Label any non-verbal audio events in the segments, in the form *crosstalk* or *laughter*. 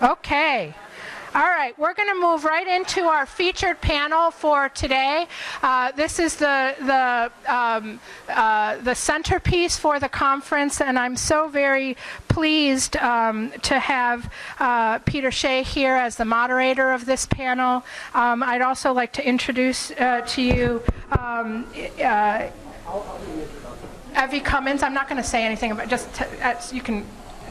Okay. All right, we're going to move right into our featured panel for today. Uh, this is the the um, uh, the centerpiece for the conference, and I'm so very pleased um, to have uh, Peter Shea here as the moderator of this panel. Um, I'd also like to introduce uh, to you. Um, uh, Evie Cummings. I'm not going to say anything about just you can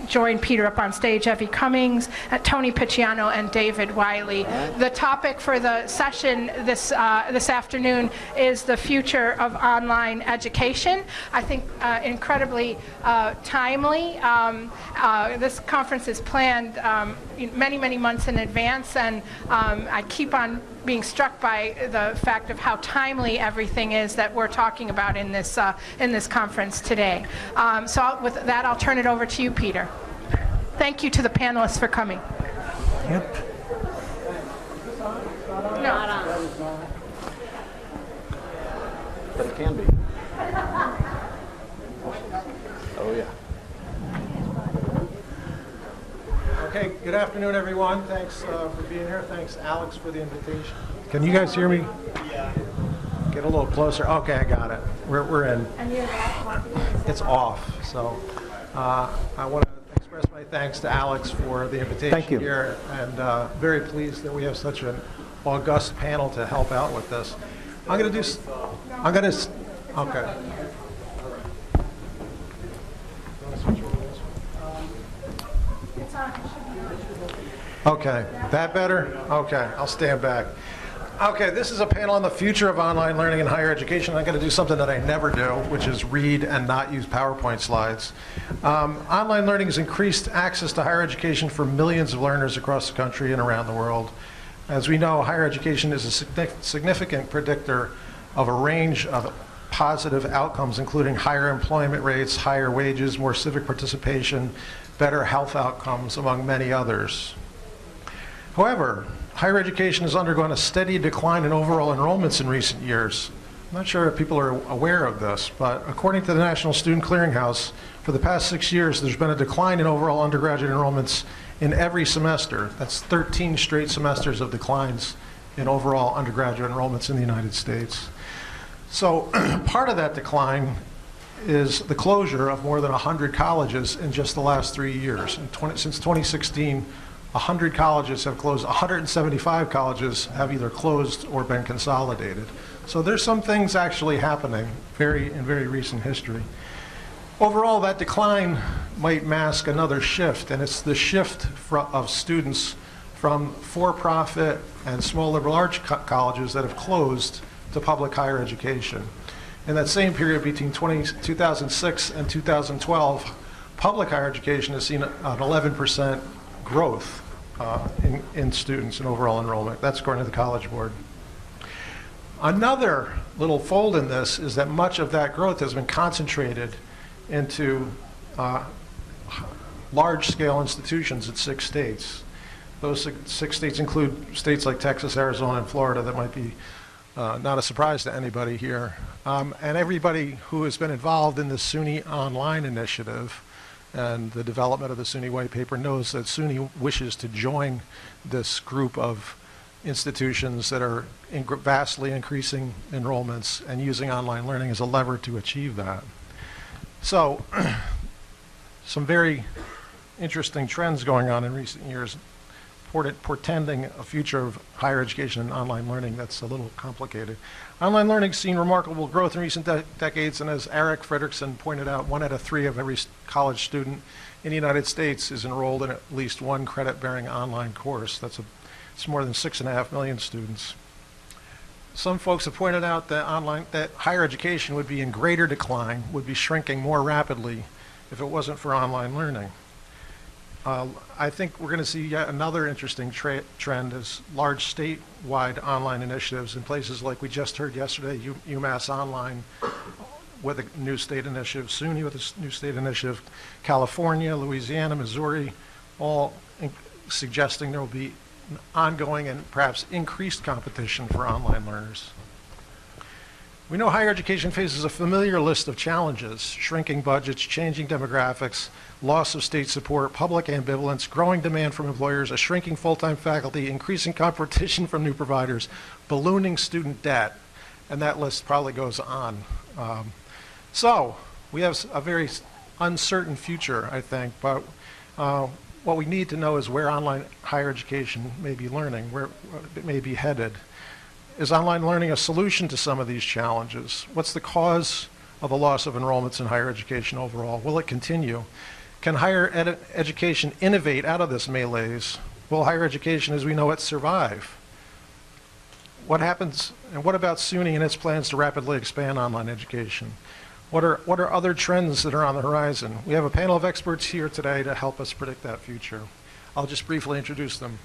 join Peter up on stage, Evie Cummings, uh, Tony Picciano, and David Wiley. The topic for the session this, uh, this afternoon is the future of online education. I think uh, incredibly uh, timely. Um, uh, this conference is planned um, many, many months in advance, and um, I keep on being struck by the fact of how timely everything is that we're talking about in this, uh, in this conference today. Um, so I'll, with that, I'll turn it over to you, Peter. Thank you to the panelists for coming. Yep. No. But it can be. *laughs* Oh, yeah. Okay, good afternoon, everyone. Thanks uh, for being here. Thanks, Alex, for the invitation. Can you guys hear me? Yeah. Get a little closer. Okay, I got it. We're, we're in. It's off. So uh, I want to express my thanks to Alex for the invitation Thank you. here, and uh, very pleased that we have such an august panel to help out with this. I'm going to do. s- I'm going to. Okay. Okay, that better? Okay, I'll stand back. Okay, this is a panel on the future of online learning in higher education. I'm going to do something that I never do, which is read and not use PowerPoint slides. Um, online learning has increased access to higher education for millions of learners across the country and around the world. As we know, higher education is a significant predictor of a range of positive outcomes, including higher employment rates, higher wages, more civic participation, better health outcomes, among many others. However, higher education has undergone a steady decline in overall enrollments in recent years. I'm not sure if people are aware of this, but according to the National Student Clearinghouse, for the past six years, there's been a decline in overall undergraduate enrollments in every semester. That's 13 straight semesters of declines in overall undergraduate enrollments in the United States. So *clears throat* part of that decline is the closure of more than 100 colleges in just the last three years. In 20, since 2016, 100 colleges have closed. 175 colleges have either closed or been consolidated. So there's some things actually happening very in very recent history. Overall, that decline might mask another shift, and it's the shift of students from for-profit and small liberal arts co- colleges that have closed to public higher education. In that same period between 20, 2006 and 2012, public higher education has seen an 11% growth uh, in, in students and overall enrollment. That's according to the College Board. Another little fold in this is that much of that growth has been concentrated into uh, large-scale institutions at six states. Those six, states include states like Texas, Arizona, and Florida that might be uh, not a surprise to anybody here. Um, and everybody who has been involved in the SUNY Online initiative and the development of the SUNY white paper knows that SUNY wishes to join this group of institutions that are in vastly increasing enrollments and using online learning as a lever to achieve that. So, *clears throat* some very interesting trends going on in recent years, portending a future of higher education and online learning that's a little complicated. Online learning has seen remarkable growth in recent de- decades, and as Eric Fredericksen pointed out, one out of three of every college student in the United States is enrolled in at least one credit-bearing online course. That's a, it's more than six and a half million students. Some folks have pointed out that online, that higher education would be in greater decline, would be shrinking more rapidly if it wasn't for online learning. Uh, I think we're going to see yet another interesting trend is large statewide online initiatives in places like we just heard yesterday, U- UMass Online with a new state initiative, SUNY with a new state initiative, California, Louisiana, Missouri, all in- suggesting there will be ongoing and perhaps increased competition for online learners. We know higher education faces a familiar list of challenges, shrinking budgets, changing demographics, loss of state support, public ambivalence, growing demand from employers, a shrinking full-time faculty, increasing competition from new providers, ballooning student debt, and that list probably goes on. Um, so, we have a very uncertain future, I think, but uh, what we need to know is where online higher education may be learning, where where it may be headed. Is online learning a solution to some of these challenges? What's the cause of the loss of enrollments in higher education overall? Will it continue? Can higher ed- education innovate out of this malaise? Will higher education as we know it survive? What happens, and what about SUNY and its plans to rapidly expand online education? What are, what are other trends that are on the horizon? We have a panel of experts here today to help us predict that future. I'll just briefly introduce them.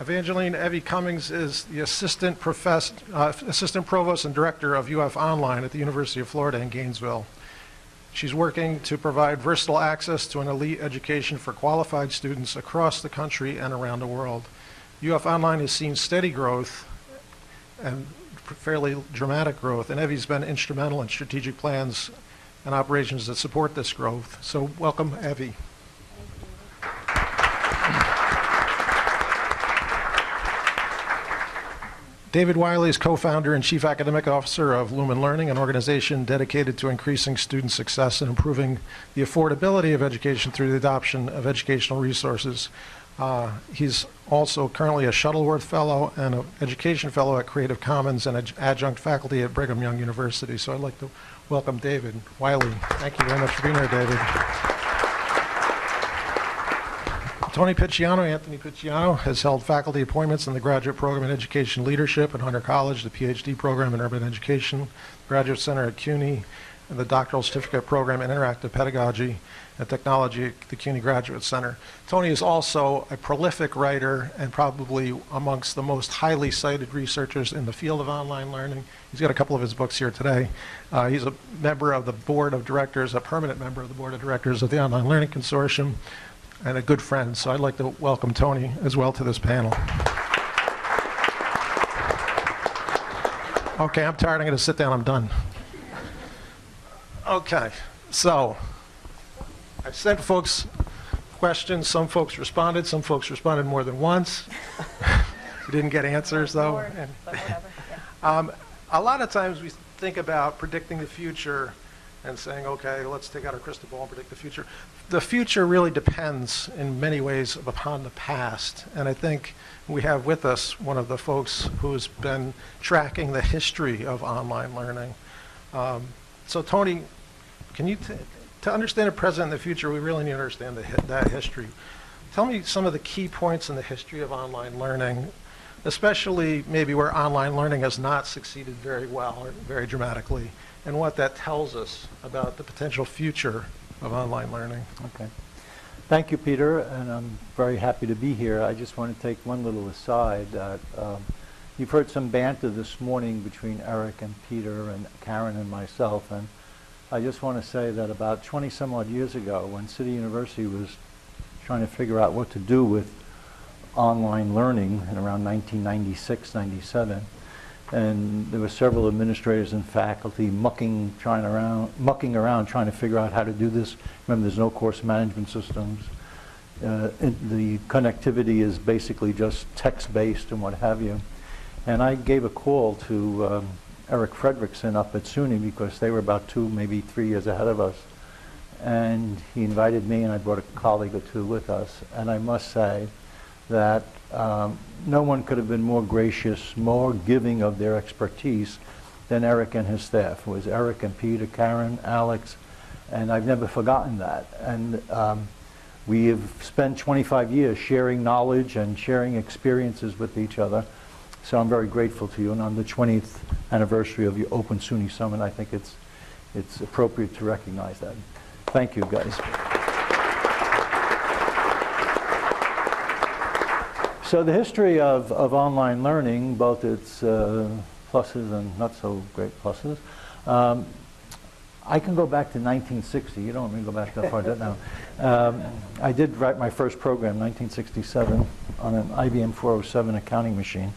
Evangeline Evie Cummings is the assistant uh, assistant provost and director of UF Online at the University of Florida in Gainesville. She's working to provide versatile access to an elite education for qualified students across the country and around the world. UF Online has seen steady growth and fairly dramatic growth, and Evie's been instrumental in strategic plans and operations that support this growth. So welcome, Evie. David Wiley is co-founder and chief academic officer of Lumen Learning, an organization dedicated to increasing student success and improving the affordability of education through the adoption of educational resources. Uh, he's also currently a Shuttleworth Fellow and an Education Fellow at Creative Commons and adj- adjunct faculty at Brigham Young University. So I'd like to welcome David Wiley. Thank you very much for being here, David. Tony Picciano, Anthony Picciano, has held faculty appointments in the graduate program in education leadership at Hunter College, the PhD program in urban education, Graduate Center at CUNY, and the doctoral certificate program in interactive pedagogy and technology at the CUNY Graduate Center. Tony is also a prolific writer and probably amongst the most highly cited researchers in the field of online learning. He's got a couple of his books here today. Uh, he's a member of the board of directors, a permanent member of the board of directors of the Online Learning Consortium, and a good friend. So I'd like to welcome Tony as well to this panel. Okay, I'm tired. I'm going to sit down. I'm done. Okay, so I sent folks questions. Some folks responded. Some folks responded more than once. *laughs* we didn't get answers, though. And- um, a lot of times we think about predicting the future and saying, okay, let's take out our crystal ball and predict the future. The future really depends in many ways upon the past. And I think we have with us one of the folks who's been tracking the history of online learning. Um, so Tony, can you, to understand the present and the future, we really need to understand the, hi- that history. Tell me some of the key points in the history of online learning, especially maybe where online learning has not succeeded very well or very dramatically, and what that tells us about the potential future of online learning. Okay. Thank you, Peter, and I'm very happy to be here. I just want to take one little aside that um, you've heard some banter this morning between Eric and Peter and Karen and myself, and I just want to say that about 20 some odd years ago, when City University was trying to figure out what to do with online learning in around 1996, 97, and there were several administrators and faculty mucking, trying around, mucking around, trying to figure out how to do this. Remember, there's no course management systems. Uh, the connectivity is basically just text-based and what have you. And I gave a call to um, Eric Fredericksen up at SUNY because they were about two, maybe three years ahead of us. And he invited me, and I brought a colleague or two with us. And I must say that um, no one could have been more gracious, more giving of their expertise than Eric and his staff. It was Eric and Peter, Karen, Alex, and I've never forgotten that. And um, we have spent 25 years sharing knowledge and sharing experiences with each other. So I'm very grateful to you. And on the 20th anniversary of your Open SUNY Summit, I think it's, it's appropriate to recognize that. Thank you, guys. So the history of, of online learning, both its uh, pluses and not so great pluses, um, I can go back to 1960. You don't want me to go back that far, now. Um, I did write my first program, 1967, on an IBM 407 accounting machine.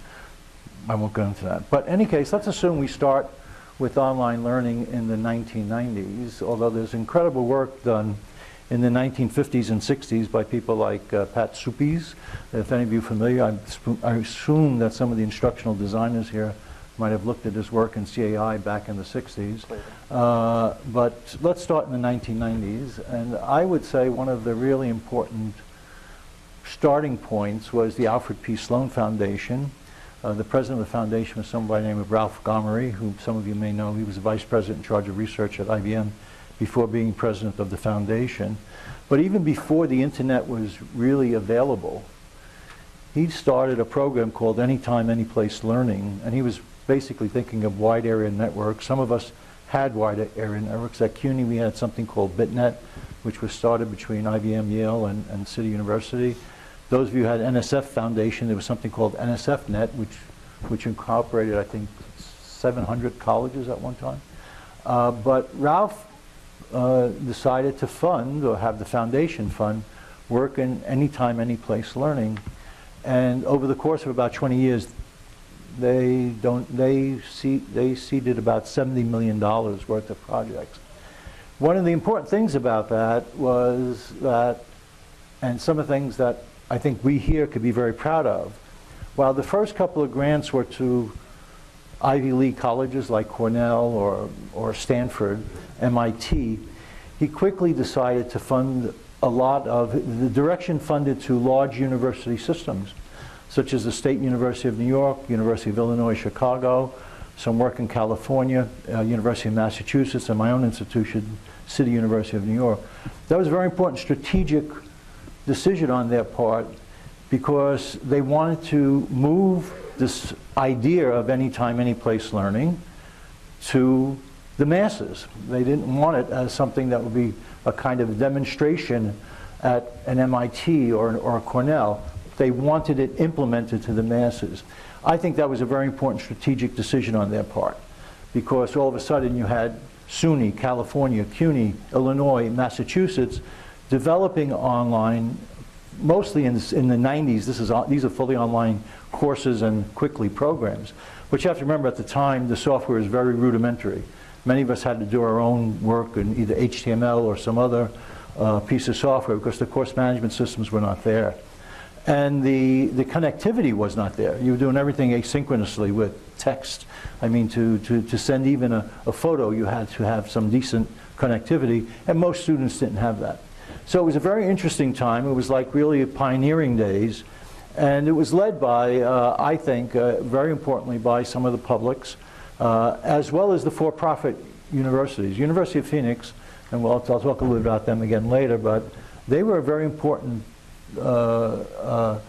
I won't go into that. But in any case, let's assume we start with online learning in the 1990s, although there's incredible work done in the 1950s and 60s by people like uh, Pat Suppes. If any of you are familiar, I, I assume that some of the instructional designers here might have looked at his work in CAI back in the 60s. Uh, but let's start in the 1990s, and I would say one of the really important starting points was the Alfred P. Sloan Foundation. Uh, the president of the foundation was someone by the name of Ralph Gomory, who some of you may know. He was the vice president in charge of research at IBM before being president of the foundation. But even before the internet was really available, he started a program called Anytime, Anyplace Learning, and he was basically thinking of wide area networks. Some of us had wide area networks. At CUNY, we had something called BitNet, which was started between IBM, Yale, and, and City University. Those of you who had NSF Foundation, there was something called NSFNet, which, which incorporated, I think, 700 colleges at one time. Uh, but Ralph uh, decided to fund, or have the foundation fund, work in anytime, anyplace learning. And over the course of about 20 years, they don't they see they seeded about 70 million dollars worth of projects. One of the important things about that was that, and some of the things that I think we here could be very proud of, while the first couple of grants were to Ivy League colleges like Cornell or, or Stanford, MIT, he quickly decided to fund a lot of, the direction funded to large university systems, such as the State University of New York, University of Illinois, Chicago, some work in California, uh, University of Massachusetts, and my own institution, City University of New York. That was a very important strategic decision on their part because they wanted to move this idea of anytime, anyplace learning to the masses. They didn't want it as something that would be a kind of demonstration at an MIT or, or a Cornell. They wanted it implemented to the masses. I think that was a very important strategic decision on their part because all of a sudden you had SUNY, California, CUNY, Illinois, Massachusetts developing online mostly in, in the 90s. This is, these are fully online courses and quickly programs. But you have to remember at the time the software is very rudimentary. Many of us had to do our own work in either HTML or some other uh, piece of software because the course management systems were not there. And the, the connectivity was not there. You were doing everything asynchronously with text. I mean, to, to, to send even a, a photo, you had to have some decent connectivity, and most students didn't have that. So it was a very interesting time. It was like really pioneering days. And it was led by, uh, I think, uh, very importantly, by some of the publics, uh, as well as the for-profit universities. University of Phoenix, and we'll, I'll talk a little bit about them again later, but they were very important uh, uh,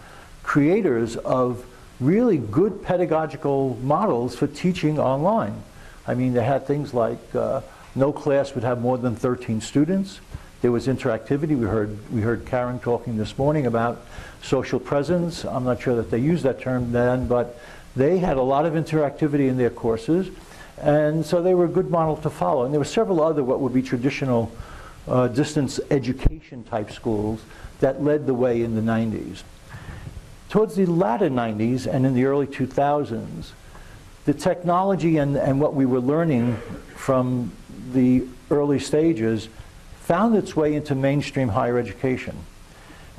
creators of really good pedagogical models for teaching online. I mean, they had things like uh, no class would have more than 13 students. There was interactivity. We heard, we heard Karen talking this morning about social presence. I'm not sure that they used that term then, but they had a lot of interactivity in their courses. And so they were a good model to follow. And there were several other what would be traditional uh, distance education type schools that led the way in the 90s. Towards the latter 90s and in the early 2000s, the technology and, and what we were learning from the early stages found its way into mainstream higher education.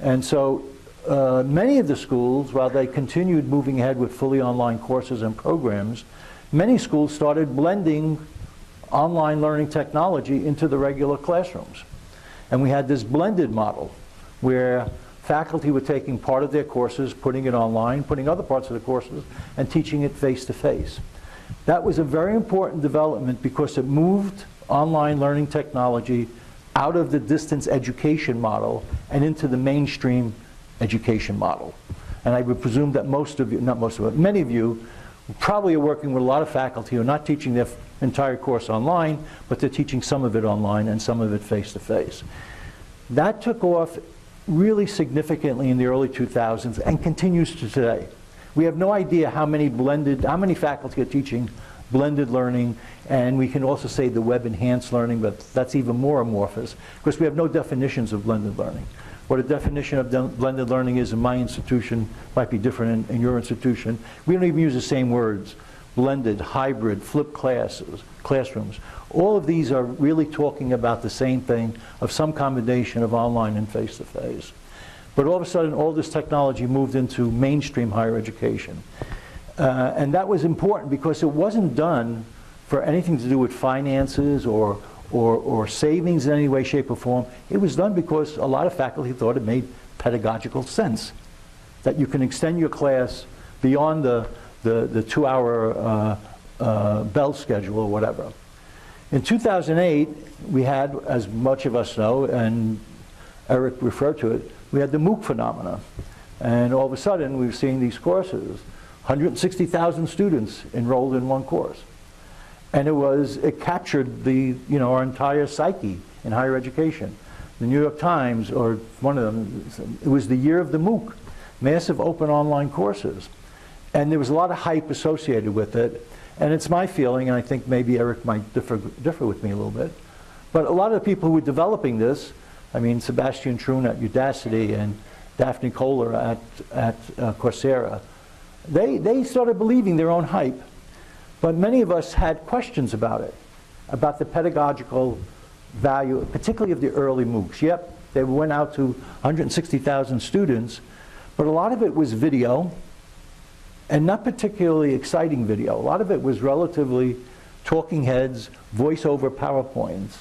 And so uh, many of the schools, while they continued moving ahead with fully online courses and programs, many schools started blending online learning technology into the regular classrooms. And we had this blended model where faculty were taking part of their courses, putting it online, putting other parts of the courses, and teaching it face to face. That was a very important development because it moved online learning technology out of the distance education model and into the mainstream education model. And I would presume that most of you, not most of you, many of you probably are working with a lot of faculty who are not teaching their entire course online, but they're teaching some of it online and some of it face to face. That took off really significantly in the early 2000s and continues to today. We have no idea how many blended, how many faculty are teaching blended learning, and we can also say the web enhanced learning, but that's even more amorphous because we have no definitions of blended learning. What a definition of blended learning is in my institution might be different in, in, your institution. We don't even use the same words. blended, hybrid, flipped classes, classrooms. All of these are really talking about the same thing of some combination of online and face-to-face. But all of a sudden, all this technology moved into mainstream higher education. Uh, and that was important because it wasn't done for anything to do with finances or, or, or savings in any way, shape, or form. It was done because a lot of faculty thought it made pedagogical sense that you can extend your class beyond the, the, the two-hour uh, uh, bell schedule or whatever. In 2008, we had, as much of us know, and Eric referred to it, we had the MOOC phenomena. And all of a sudden, we were seeing these courses, 160,000 students enrolled in one course. And it was, it captured the, you know, our entire psyche in higher education. The New York Times, or one of them, it was the year of the MOOC, massive open online courses. And there was a lot of hype associated with it. And it's my feeling, and I think maybe Eric might differ, differ with me a little bit, but a lot of the people who were developing this, I mean, Sebastian Thrun at Udacity and Daphne Koller at, at uh, Coursera, they, they started believing their own hype. But many of us had questions about it, about the pedagogical value, particularly of the early MOOCs. Yep, they went out to 160,000 students, but a lot of it was video, and not particularly exciting video. A lot of it was relatively talking heads, voiceover PowerPoints,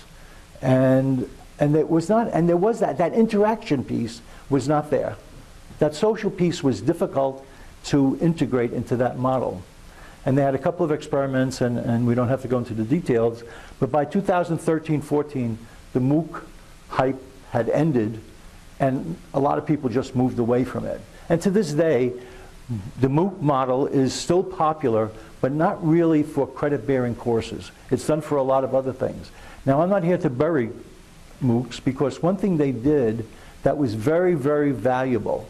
and and it was not. And there was that that interaction piece was not there. That social piece was difficult to integrate into that model. And they had a couple of experiments, and, and we don't have to go into the details, but by 2013-14, the MOOC hype had ended, and a lot of people just moved away from it. And to this day, the MOOC model is still popular, but not really for credit-bearing courses. It's done for a lot of other things. Now, I'm not here to bury MOOCs, because one thing they did that was very, very valuable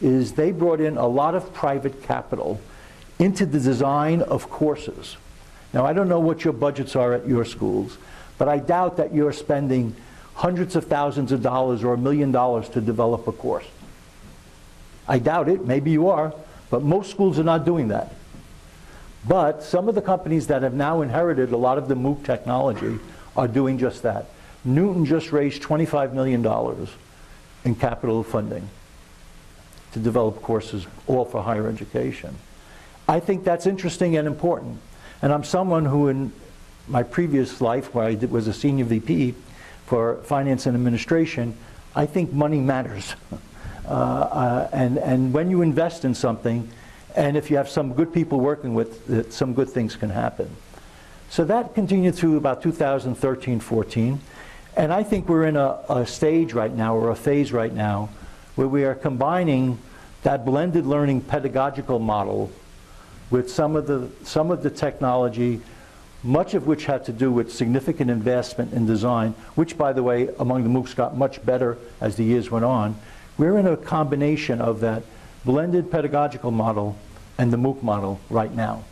is they brought in a lot of private capital into the design of courses. Now, I don't know what your budgets are at your schools, but I doubt that you're spending hundreds of thousands of dollars or a million dollars to develop a course. I doubt it, maybe you are, but most schools are not doing that. But some of the companies that have now inherited a lot of the MOOC technology are doing just that. Knewton just raised $25 million in capital funding to develop courses all for higher education. I think that's interesting and important. And I'm someone who in my previous life, where I did, was a senior VP for finance and administration, I think money matters. *laughs* Uh, uh, and, and when you invest in something, and if you have some good people working with it, some good things can happen. So that continued through about 2013, 14. And I think we're in a, a stage right now, or a phase right now, where we are combining that blended learning pedagogical model with some of the, some of the technology, much of which had to do with significant investment in design, which, by the way, among the MOOCs got much better as the years went on. We're in a combination of that blended pedagogical model and the MOOC model right now.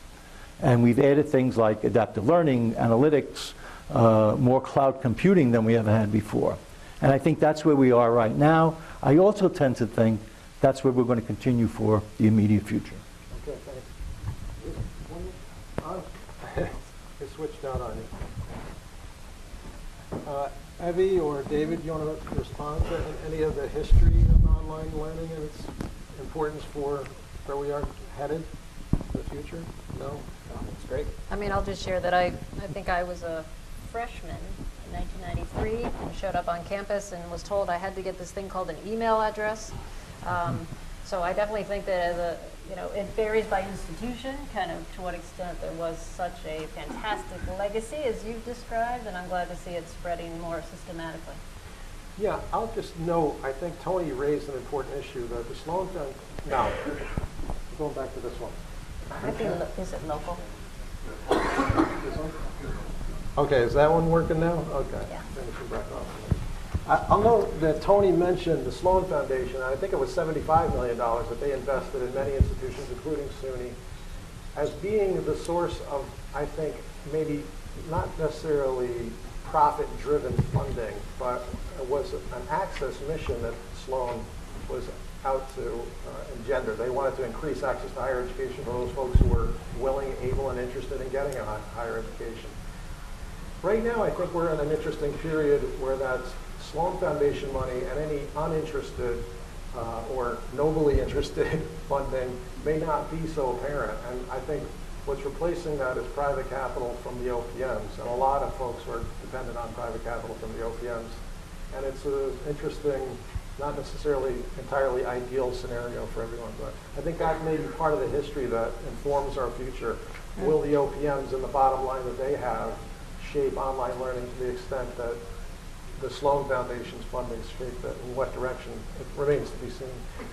And we've added things like adaptive learning, analytics, uh, more cloud computing than we ever had before. And I think that's where we are right now. I also tend to think that's where we're going to continue for the immediate future. Okay, thanks. One- uh, It switched out on you. Uh, Evie or David, you want to respond to any of the history of online learning and its importance for where we are headed in the future? No? That's great. I mean, I'll just share that I, I think I was a freshman in 1993 and showed up on campus and was told I had to get this thing called an email address. Um, so I definitely think that as a, you know, it varies by institution, kind of to what extent there was such a fantastic legacy as you've described, and I'm glad to see it spreading more systematically. Yeah, I'll just note, I think Tony raised an important issue, that the Sloan Foundation, now, going back to this one. Be lo- Is it local? Okay, is that one working now? Okay. Yeah. I- I'll note that Tony mentioned the Sloan Foundation, I think it was $75 million that they invested in many institutions, including SUNY, as being the source of, I think, maybe not necessarily profit-driven funding, but it was an access mission that Sloan was out to uh, engender. They wanted to increase access to higher education for those folks who were willing, able and interested in getting a higher education. Right now, I think we're in an interesting period where that's Sloan Foundation money and any uninterested uh, or nobly interested *laughs* funding may not be so apparent. And I think what's replacing that is private capital from the OPMs. And a lot of folks are dependent on private capital from the OPMs. And it's an interesting, not necessarily entirely ideal scenario for everyone, but I think that may be part of the history that informs our future. Will the OPMs and the bottom line that they have shape online learning to the extent that the Sloan Foundation's funding shape it, in what direction, it remains to be seen.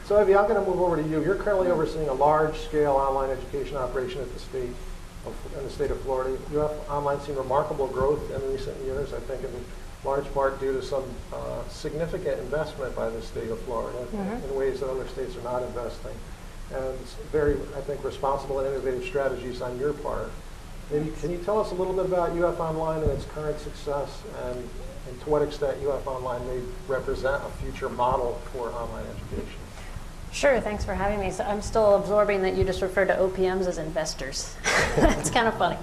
So Evie, I'm going to move over to you. You're currently overseeing a large-scale online education operation at the state, of, in the state of Florida. You have online seen remarkable growth in recent years, I think in large part due to some uh, significant investment by the state of Florida in ways that other states are not investing. And very, I think, responsible and innovative strategies on your part. Maybe, can you tell us a little bit about UF Online and its current success and, and to what extent UF Online may represent a future model for online education? Sure, thanks for having me. So I'm still absorbing that you just referred to OPMs as investors. it's kind of funny.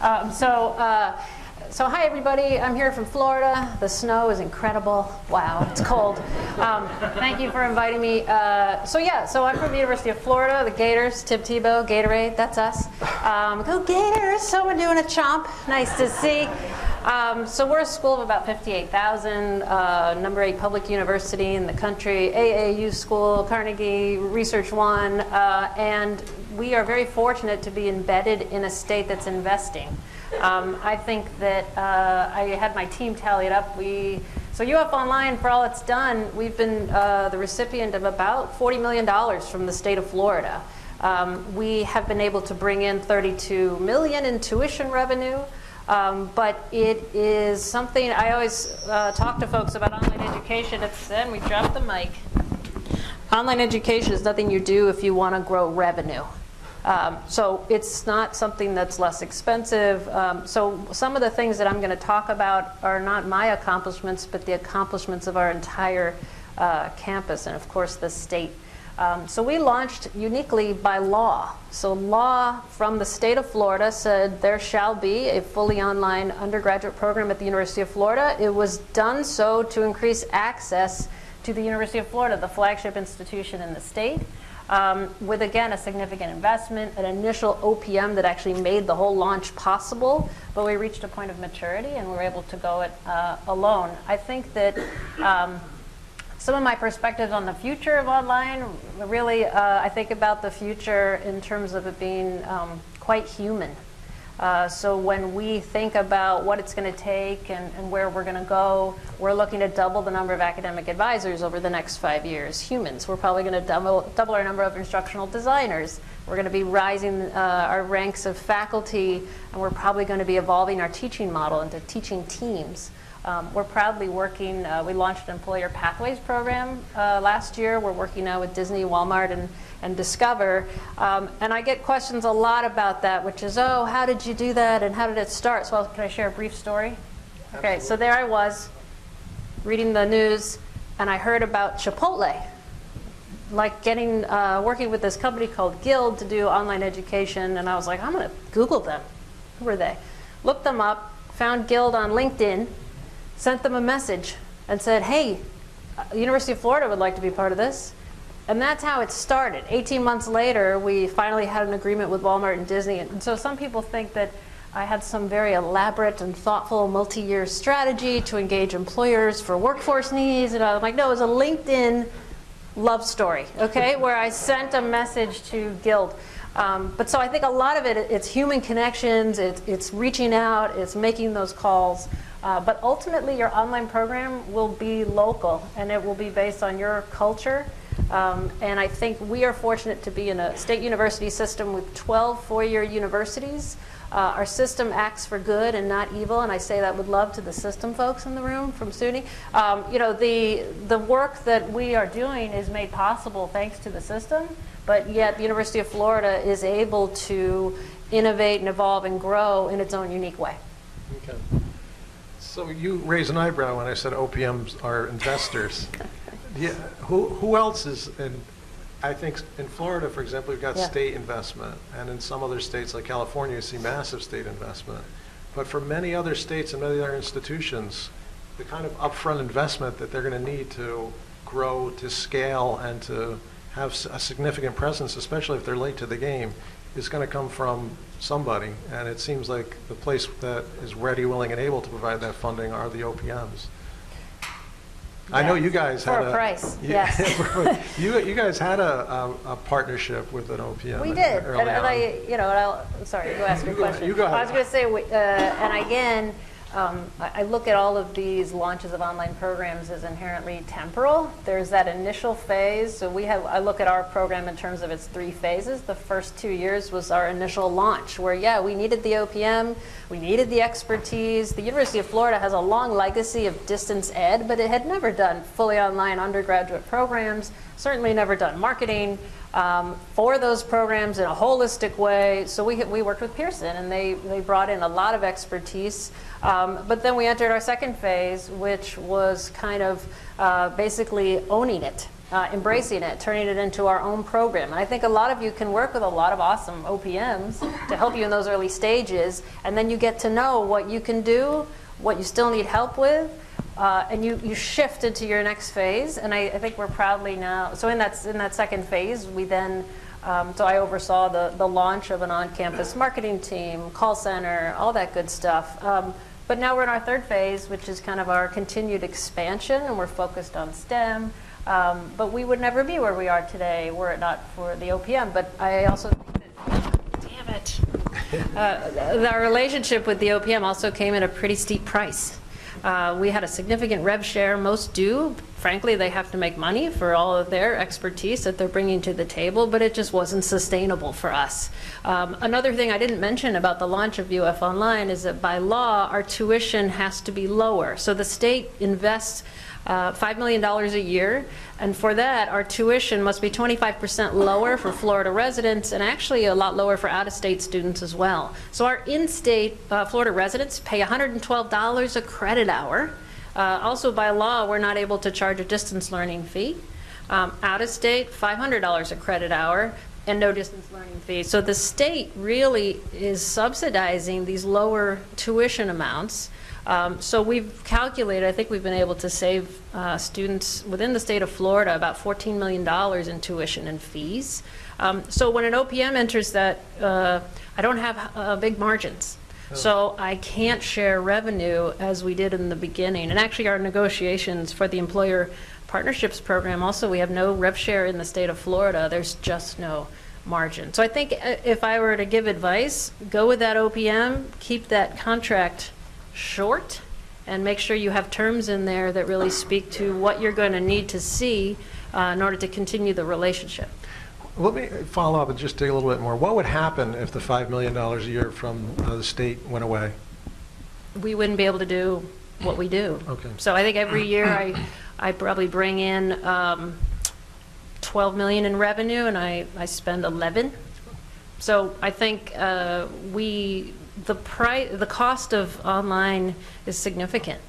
Um, so, uh, so hi everybody. I'm here from Florida. The snow is incredible. Wow, it's cold. Um, thank you for inviting me. Uh, so yeah, so I'm from the University of Florida. The Gators, Tim Tebow, Gatorade. That's us. Um, go Gators! Someone doing a chomp. Nice to see. Um, so we're a school of about 58,000, uh, number eight public university in the country, AAU school, Carnegie, Research One, uh, and we are very fortunate to be embedded in a state that's investing. Um, I think that uh, I had my team tally it up. We so UF Online, for all it's done, we've been uh, the recipient of about $40 million from the state of Florida. Um, we have been able to bring in 32 million in tuition revenue. Um, but it is something I always uh, talk to folks about online education. It's then we drop the mic. Online education is nothing you do if you want to grow revenue. Um, so it's not something that's less expensive. Um, so some of the things that I'm going to talk about are not my accomplishments, but the accomplishments of our entire uh, campus and, of course, the state. Um, so we launched uniquely by law. So law from the state of Florida said there shall be a fully online undergraduate program at the University of Florida. It was done so to increase access to the University of Florida, the flagship institution in the state. Um, with again a significant investment, an initial OPM that actually made the whole launch possible, but we reached a point of maturity and we were able to go it uh, alone. I think that um, some of my perspectives on the future of online, really, uh, I think about the future in terms of it being um, quite human. Uh, so when we think about what it's going to take and, and where we're going to go, we're looking to double the number of academic advisors over the next five years. Humans, we're probably going to double, double our number of instructional designers. We're going to be rising uh, our ranks of faculty, and we're probably going to be evolving our teaching model into teaching teams. Um, we're proudly working, uh, we launched an Employer Pathways program uh, last year. We're working now with Disney, Walmart, and, and Discover. Um, and I get questions a lot about that, which is, oh, how did you do that and how did it start? So can I share a brief story? Okay, so there I was reading the news and I heard about Chipotle like getting uh, working with this company called Guild to do online education, and I was like, I'm gonna Google them. Who are they? Looked them up, found Guild on LinkedIn, sent them a message, and said, Hey, uh, University of Florida would like to be part of this. And that's how it started. 18 months later, we finally had an agreement with Walmart and Disney. And so some people think that I had some very elaborate and thoughtful multi-year strategy to engage employers for workforce needs. And I'm like, no, it was a LinkedIn love story, okay, *laughs* where I sent a message to Guild. Um, but so I think a lot of it, it's human connections, it's, it's reaching out, it's making those calls. Uh, but ultimately, your online program will be local and it will be based on your culture. Um, and I think we are fortunate to be in a state university system with 12 four-year universities. Uh, our system acts for good and not evil, and I say that with love to the system folks in the room from SUNY. Um, you know, the, the work that we are doing is made possible thanks to the system, but yet the University of Florida is able to innovate and evolve and grow in its own unique way. Okay. So you raised an eyebrow when I said OPMs are investors. *laughs* Yeah, who, who else is in, I think in Florida, for example, we've got Yeah. state investment, and in some other states like California, you see massive state investment. But for many other states and many other institutions, the kind of upfront investment that they're going to need to grow, to scale, and to have a significant presence, especially if they're late to the game, is going to come from somebody. And it seems like the place that is ready, willing, and able to provide that funding are the OPMs. I know you guys For had a a... price, *laughs* Yeah. yes. *laughs* You, you guys had a, a, a partnership with an OPM. We did, and and. I, you know, and I'll, I'm sorry, go ask your You go ahead, question. you go I was going to say, we- uh, and again, um, I I look at all of these launches of online programs as inherently temporal. There's that initial phase, so we have, I look at our program in terms of its three phases. The first two years was our initial launch, where, yeah, we needed the OPM, we needed the expertise. The University of Florida has a long legacy of distance ed, but it had never done fully online undergraduate programs, certainly never done marketing um, for those programs in a holistic way. So we, we worked with Pearson and they, they brought in a lot of expertise. Um, but then we entered our second phase, which was kind of uh, basically owning it. Uh, embracing it, turning it into our own program. And I think a lot of you can work with a lot of awesome OPMs to help you in those early stages, and then you get to know what you can do, what you still need help with, uh, and you, you shift into your next phase. And I, I think we're proudly now, so in that, in that second phase, we then, um, so I oversaw the, the launch of an on-campus marketing team, call center, all that good stuff. Um, but now we're in our third phase, which is kind of our continued expansion, and we're focused on STEM. Um, but we would never be where we are today were it not for the OPM. But I also think that, damn it, *laughs* uh, our relationship with the OPM also came at a pretty steep price. Uh, we had a significant rev share. Most do. Frankly, they have to make money for all of their expertise that they're bringing to the table, but it just wasn't sustainable for us. Um, another thing I didn't mention about the launch of UF Online is that by law, our tuition has to be lower. So the state invests uh, $5 million a year, and for that, our tuition must be 25% lower for Florida residents and actually a lot lower for out-of-state students as well. So our in-state uh, Florida residents pay $112 a credit hour. Uh, also, by law, we're not able to charge a distance learning fee. Um, out-of-state, $500 a credit hour and no distance learning fee. So the state really is subsidizing these lower tuition amounts. Um, so we've calculated, I think we've been able to save uh, students within the state of Florida about $14 million in tuition and fees. Um, so when an OPM enters that, uh, I don't have uh, big margins. So I can't share revenue as we did in the beginning. And actually, our negotiations for the employer partnerships program, also, we have no rev share in the state of Florida. There's just no margin. So I think uh, if I were to give advice, go with that OPM, keep that contract short, and make sure you have terms in there that really speak to what you're going to need to see uh, in order to continue the relationship. Let me follow up and just dig a little bit more. What would happen if the $5 million a year from uh, the state went away? we wouldn't be able to do what we do. Okay. So I think every year I, I probably bring in um, 12 million in revenue and I, I spend 11. So I think uh, we, the price, the cost of online is significant.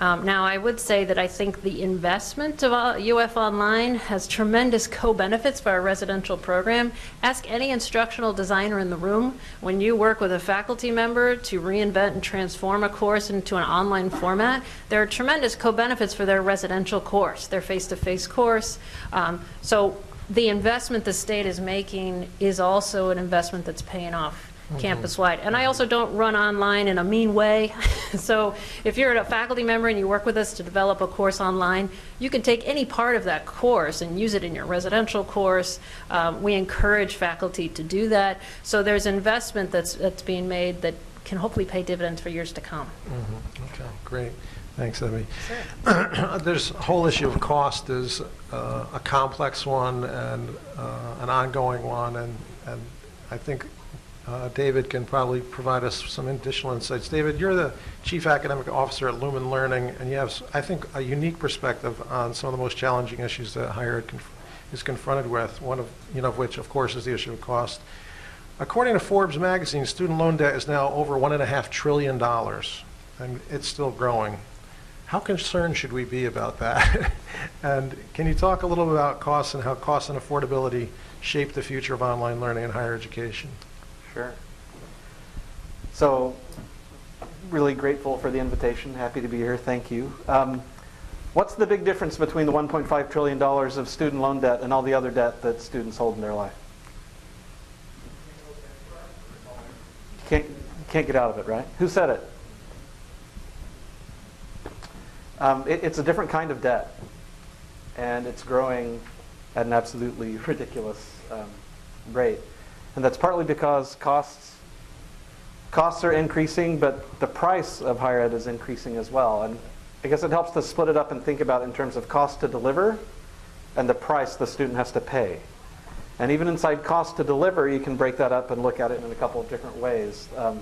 Um, Now, I would say that I think the investment of uh, UF Online has tremendous co-benefits for our residential program. Ask any instructional designer in the room, when you work with a faculty member to reinvent and transform a course into an online format, there are tremendous co-benefits for their residential course, their face-to-face course. Um, So the investment the state is making is also an investment that's paying off campus-wide. And I also don't run online in a mean way. *laughs* So if you're a faculty member and you work with us to develop a course online, you can take any part of that course and use it in your residential course. Um, We encourage faculty to do that. So there's investment that's, that's being made that can hopefully pay dividends for years to come. Okay, great. Thanks, Emmy. There's a whole issue of cost is uh, a complex one and uh, an ongoing one, and, and I think uh, David can probably provide us some additional insights. David, you're the Chief Academic Officer at Lumen Learning, and you have, I think, a unique perspective on some of the most challenging issues that higher ed conf- is confronted with, one of, you know, of which, of course, is the issue of cost. According to Forbes magazine, student loan debt is now over $1.5 trillion, and it's still growing. How concerned should we be about that? *laughs* and can you talk a little bit about costs and how costs and affordability shape the future of online learning and higher education? Sure. So, really grateful for the invitation. Happy to be here. Thank you. Um, what's the big difference between the $1.5 trillion of student loan debt and all the other debt that students hold in their life? Can't, can't get out of it, right? Who said it? Um, it? It's a different kind of debt, and it's growing at an absolutely *laughs* ridiculous um, rate. And that's partly because costs costs are increasing, but the price of higher ed is increasing as well. And I guess it helps to split it up and think about in terms of cost to deliver and the price the student has to pay. And even inside cost to deliver, you can break that up and look at it in a couple of different ways. Um,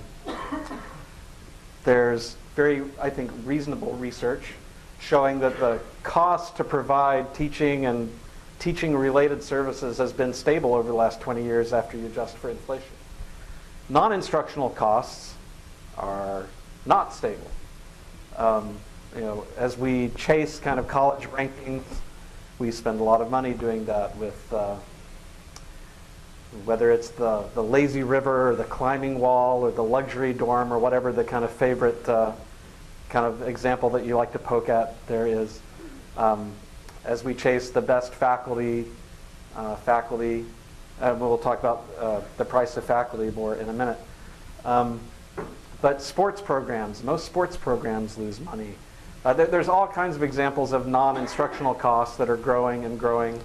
there's very, I think, reasonable research showing that the cost to provide teaching and teaching related services has been stable over the last 20 years after you adjust for inflation. Non instructional costs are not stable. Um, you know, as we chase kind of college rankings, we spend a lot of money doing that with uh, whether it's the, the lazy river or the climbing wall or the luxury dorm or whatever the kind of favorite uh, kind of example that you like to poke at there is. Um, as we chase the best faculty, uh, faculty, and we'll talk about uh, the price of faculty more in a minute. Um, but sports programs, most sports programs lose money. Uh, there, there's all kinds of examples of non-instructional costs that are growing and growing,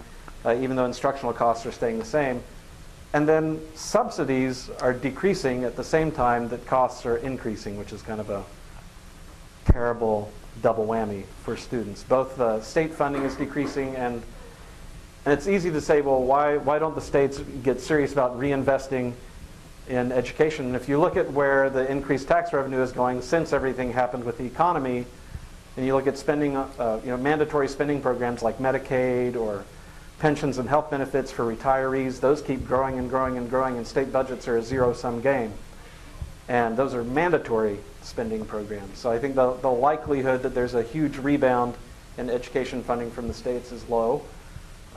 uh, even though instructional costs are staying the same. And then subsidies are decreasing at the same time that costs are increasing, which is kind of a terrible double whammy for students. Both the state funding is decreasing and and it's easy to say, well, why, why don't the states get serious about reinvesting in education? And if you look at where the increased tax revenue is going since everything happened with the economy, and you look at spending, uh, you know, mandatory spending programs like Medicaid or pensions and health benefits for retirees, those keep growing and growing and growing, and state budgets are a zero-sum game. And those are mandatory spending programs. So I think the, the likelihood that there's a huge rebound in education funding from the states is low.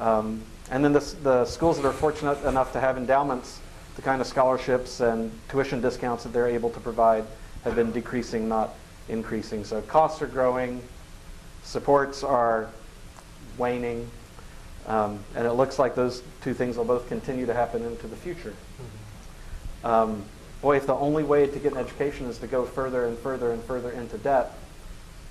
Um, and then the, the schools that are fortunate enough to have endowments, the kind of scholarships and tuition discounts that they're able to provide have been decreasing, not increasing. So costs are growing, supports are waning, um, and it looks like those two things will both continue to happen into the future. Um, boy, if the only way to get an education is to go further and further and further into debt,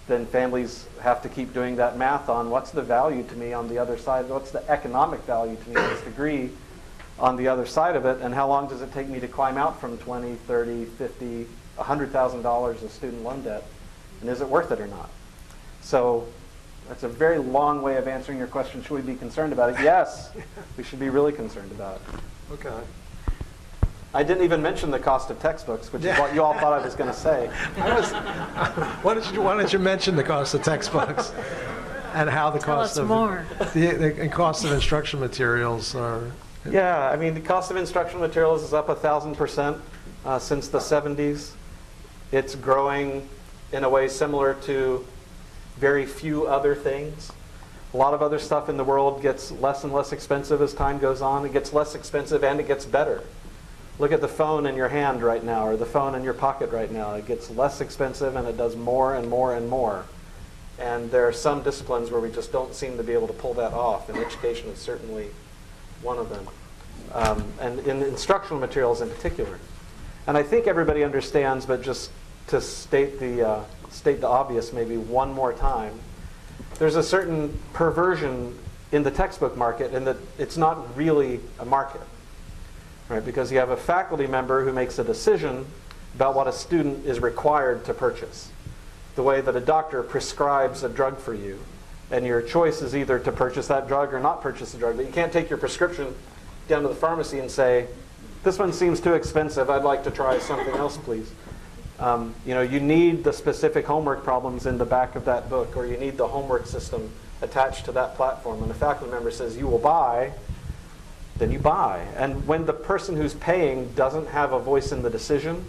then families have to keep doing that math on what's the value to me on the other side, what's the economic value to me of this degree on the other side of it, and how long does it take me to climb out from 20, 30, 50, $100,000 of student loan debt, and is it worth it or not? So that's a very long way of answering your question. Should we be concerned about it? Yes, we should be really concerned about it. Okay. I didn't even mention the cost of textbooks, which is what you all thought I was going to say. *laughs* I was, why, don't you, why don't you mention the cost of textbooks *laughs* and how the Tell cost of more. The, the and cost of instruction materials are Yeah, I mean, the cost of instructional materials is up a thousand percent uh, since the 70s. It's growing in a way similar to very few other things. A lot of other stuff in the world gets less and less expensive as time goes on. It gets less expensive and it gets better. Look at the phone in your hand right now or the phone in your pocket right now. It gets less expensive and it does more and more and more. And there are some disciplines where we just don't seem to be able to pull that off, and education is certainly one of them. Um, and in instructional materials in particular. And I think everybody understands, but just to state the, uh, state the obvious maybe one more time, there's a certain perversion in the textbook market in that it's not really a market right? Because you have a faculty member who makes a decision about what a student is required to purchase. The way that a doctor prescribes a drug for you, and your choice is either to purchase that drug or not purchase the drug. But you can't take your prescription down to the pharmacy and say, "This one seems too expensive. I'd like to try something else, please." Um, you know, you need the specific homework problems in the back of that book, or you need the homework system attached to that platform. And a faculty member says, "You will buy," then you buy. And when the person who's paying doesn't have a voice in the decision,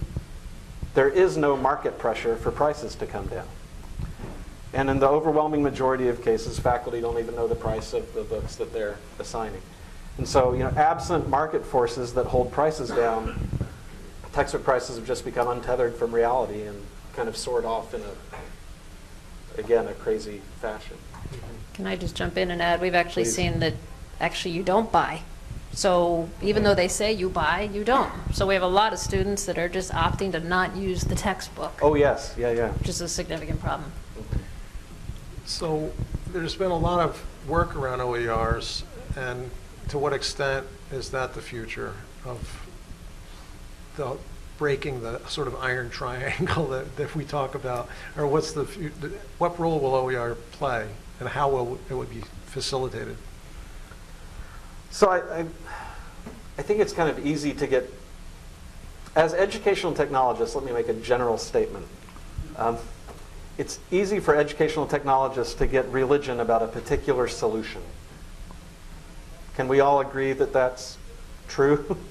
there is no market pressure for prices to come down. And in the overwhelming majority of cases, faculty don't even know the price of the books that they're assigning. And so, you know, absent market forces that hold prices down, textbook prices have just become untethered from reality and kind of soared off in a, again, a crazy fashion. Can I just jump in and add, we've actually Please. seen that actually you don't buy. So even though they say you buy, you don't. So we have a lot of students that are just opting to not use the textbook, Oh, yes, yeah, yeah. which is a significant problem. So there's been a lot of work around OERs, and to what extent is that the future of the breaking the sort of iron *laughs* triangle that, that we talk about? Or what's the, fu- what role will OER play, and how will it would be facilitated? So I, I, I think it's kind of easy to get, as educational technologists, let me make a general statement. Um, it's easy for educational technologists to get religion about a particular solution. Can we all agree that that's true? *laughs*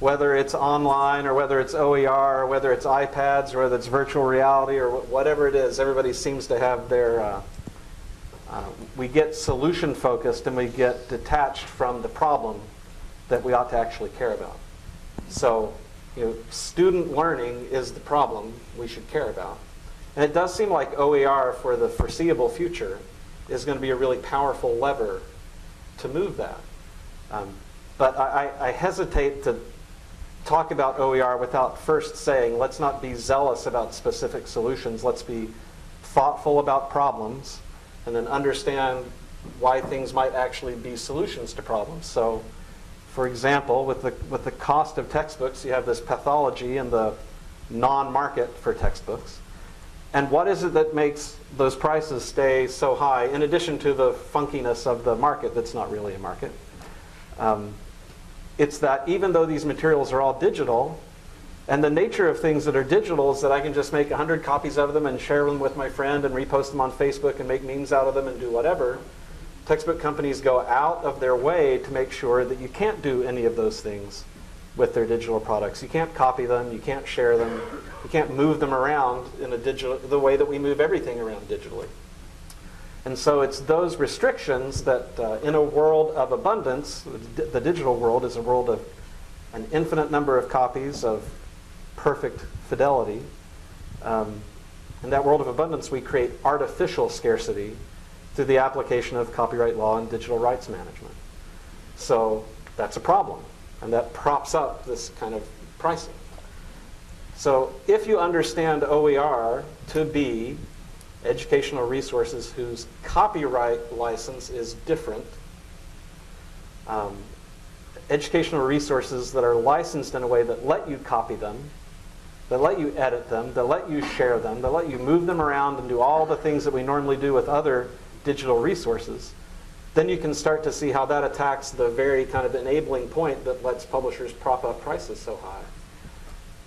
whether it's online or whether it's OER or whether it's iPads or whether it's virtual reality or whatever it is, everybody seems to have their. Uh, uh, we get solution focused and we get detached from the problem that we ought to actually care about. So, you know, student learning is the problem we should care about. And it does seem like OER for the foreseeable future is going to be a really powerful lever to move that. Um, but I, I hesitate to talk about OER without first saying, let's not be zealous about specific solutions. Let's be thoughtful about problems and then understand why things might actually be solutions to problems. So, for example, with the, with the cost of textbooks, you have this pathology in the non-market for textbooks. And what is it that makes those prices stay so high, in addition to the funkiness of the market that's not really a market? Um, it's that even though these materials are all digital, and the nature of things that are digital is that I can just make 100 copies of them and share them with my friend and repost them on Facebook and make memes out of them and do whatever. Textbook companies go out of their way to make sure that you can't do any of those things with their digital products. You can't copy them, you can't share them, you can't move them around in a digital the way that we move everything around digitally. And so it's those restrictions that uh, in a world of abundance, the digital world is a world of an infinite number of copies of perfect fidelity. Um, in that world of abundance, we create artificial scarcity through the application of copyright law and digital rights management. So that's a problem, and that props up this kind of pricing. So if you understand OER to be educational resources whose copyright license is different, um, educational resources that are licensed in a way that let you copy them, that let you edit them, that let you share them, that let you move them around and do all the things that we normally do with other digital resources, then you can start to see how that attacks the very kind of enabling point that lets publishers prop up prices so high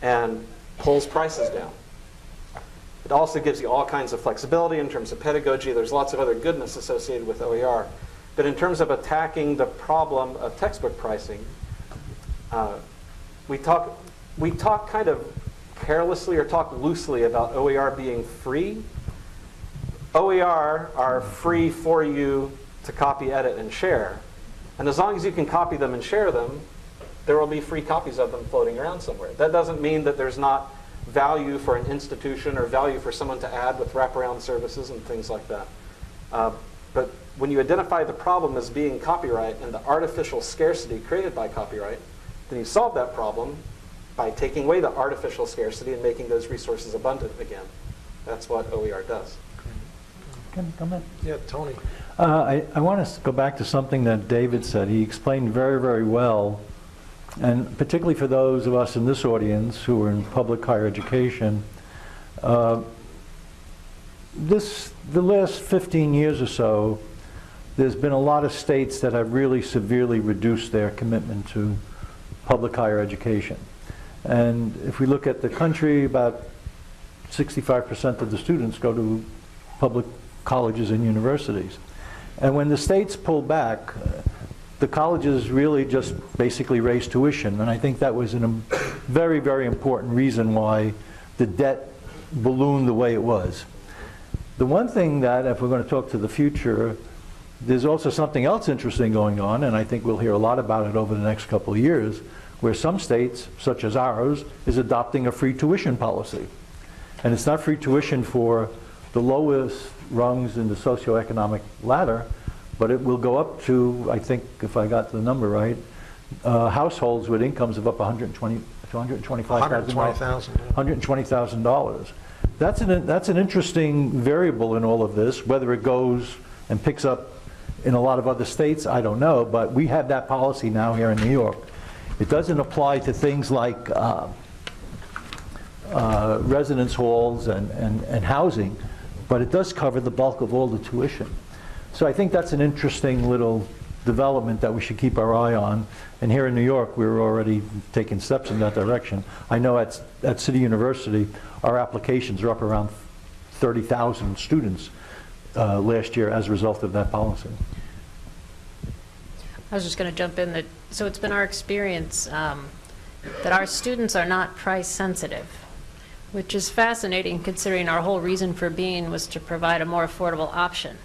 and pulls prices down. It also gives you all kinds of flexibility in terms of pedagogy. There's lots of other goodness associated with OER. But in terms of attacking the problem of textbook pricing, uh, we talk we talk kind of carelessly or talk loosely about OER being free. OER are free for you to copy, edit, and share. And as long as you can copy them and share them, there will be free copies of them floating around somewhere. That doesn't mean that there's not value for an institution or value for someone to add with wraparound services and things like that. Uh, but when you identify the problem as being copyright and the artificial scarcity created by copyright, then you solve that problem by taking away the artificial scarcity and making those resources abundant again. That's what OER does. Can I come in? Yeah, Tony. Uh, I, I want to go back to something that David said. He explained very, very well, and particularly for those of us in this audience who are in public higher education, uh, this, the last 15 years or so, there's been a lot of states that have really severely reduced their commitment to public higher education. And if we look at the country, about 65% of the students go to public colleges and universities. And when the states pulled back, uh, the colleges really just basically raised tuition. And I think that was a very, very important reason why the debt ballooned the way it was. The one thing that, if we're going to talk to the future, there's also something else interesting going on, and I think we'll hear a lot about it over the next couple of years, where some states, such as ours, is adopting a free tuition policy. And it's not free tuition for the lowest rungs in the socioeconomic ladder, but it will go up to, I think, if I got the number right, uh, households with incomes of up 120 to 125,000. $120,000, yeah. $120,000. That's an, that's an interesting variable in all of this. Whether it goes and picks up in a lot of other states, I don't know, but we have that policy now here in New York. It doesn't apply to things like uh, uh, residence halls and, and, and housing, but it does cover the bulk of all the tuition. So I think that's an interesting little development that we should keep our eye on. And here in New York, we're already taking steps in that direction. I know at, at City University, our applications are up around 30,000 students uh, last year as a result of that policy. I was just going to jump in that, so it's been our experience um, that our students are not price sensitive, which is fascinating considering our whole reason for being was to provide a more affordable option.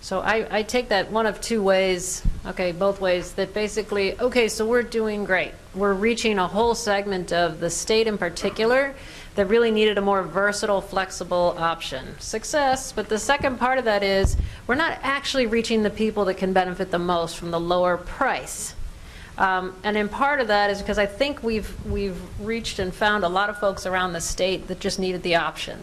So I, I take that one of two ways, okay, both ways, that basically, okay, so we're doing great. We're reaching a whole segment of the state in particular that really needed a more versatile, flexible option. Success, but the second part of that is we're not actually reaching the people that can benefit the most from the lower price. Um, and in part of that is because I think we've, we've reached and found a lot of folks around the state that just needed the option.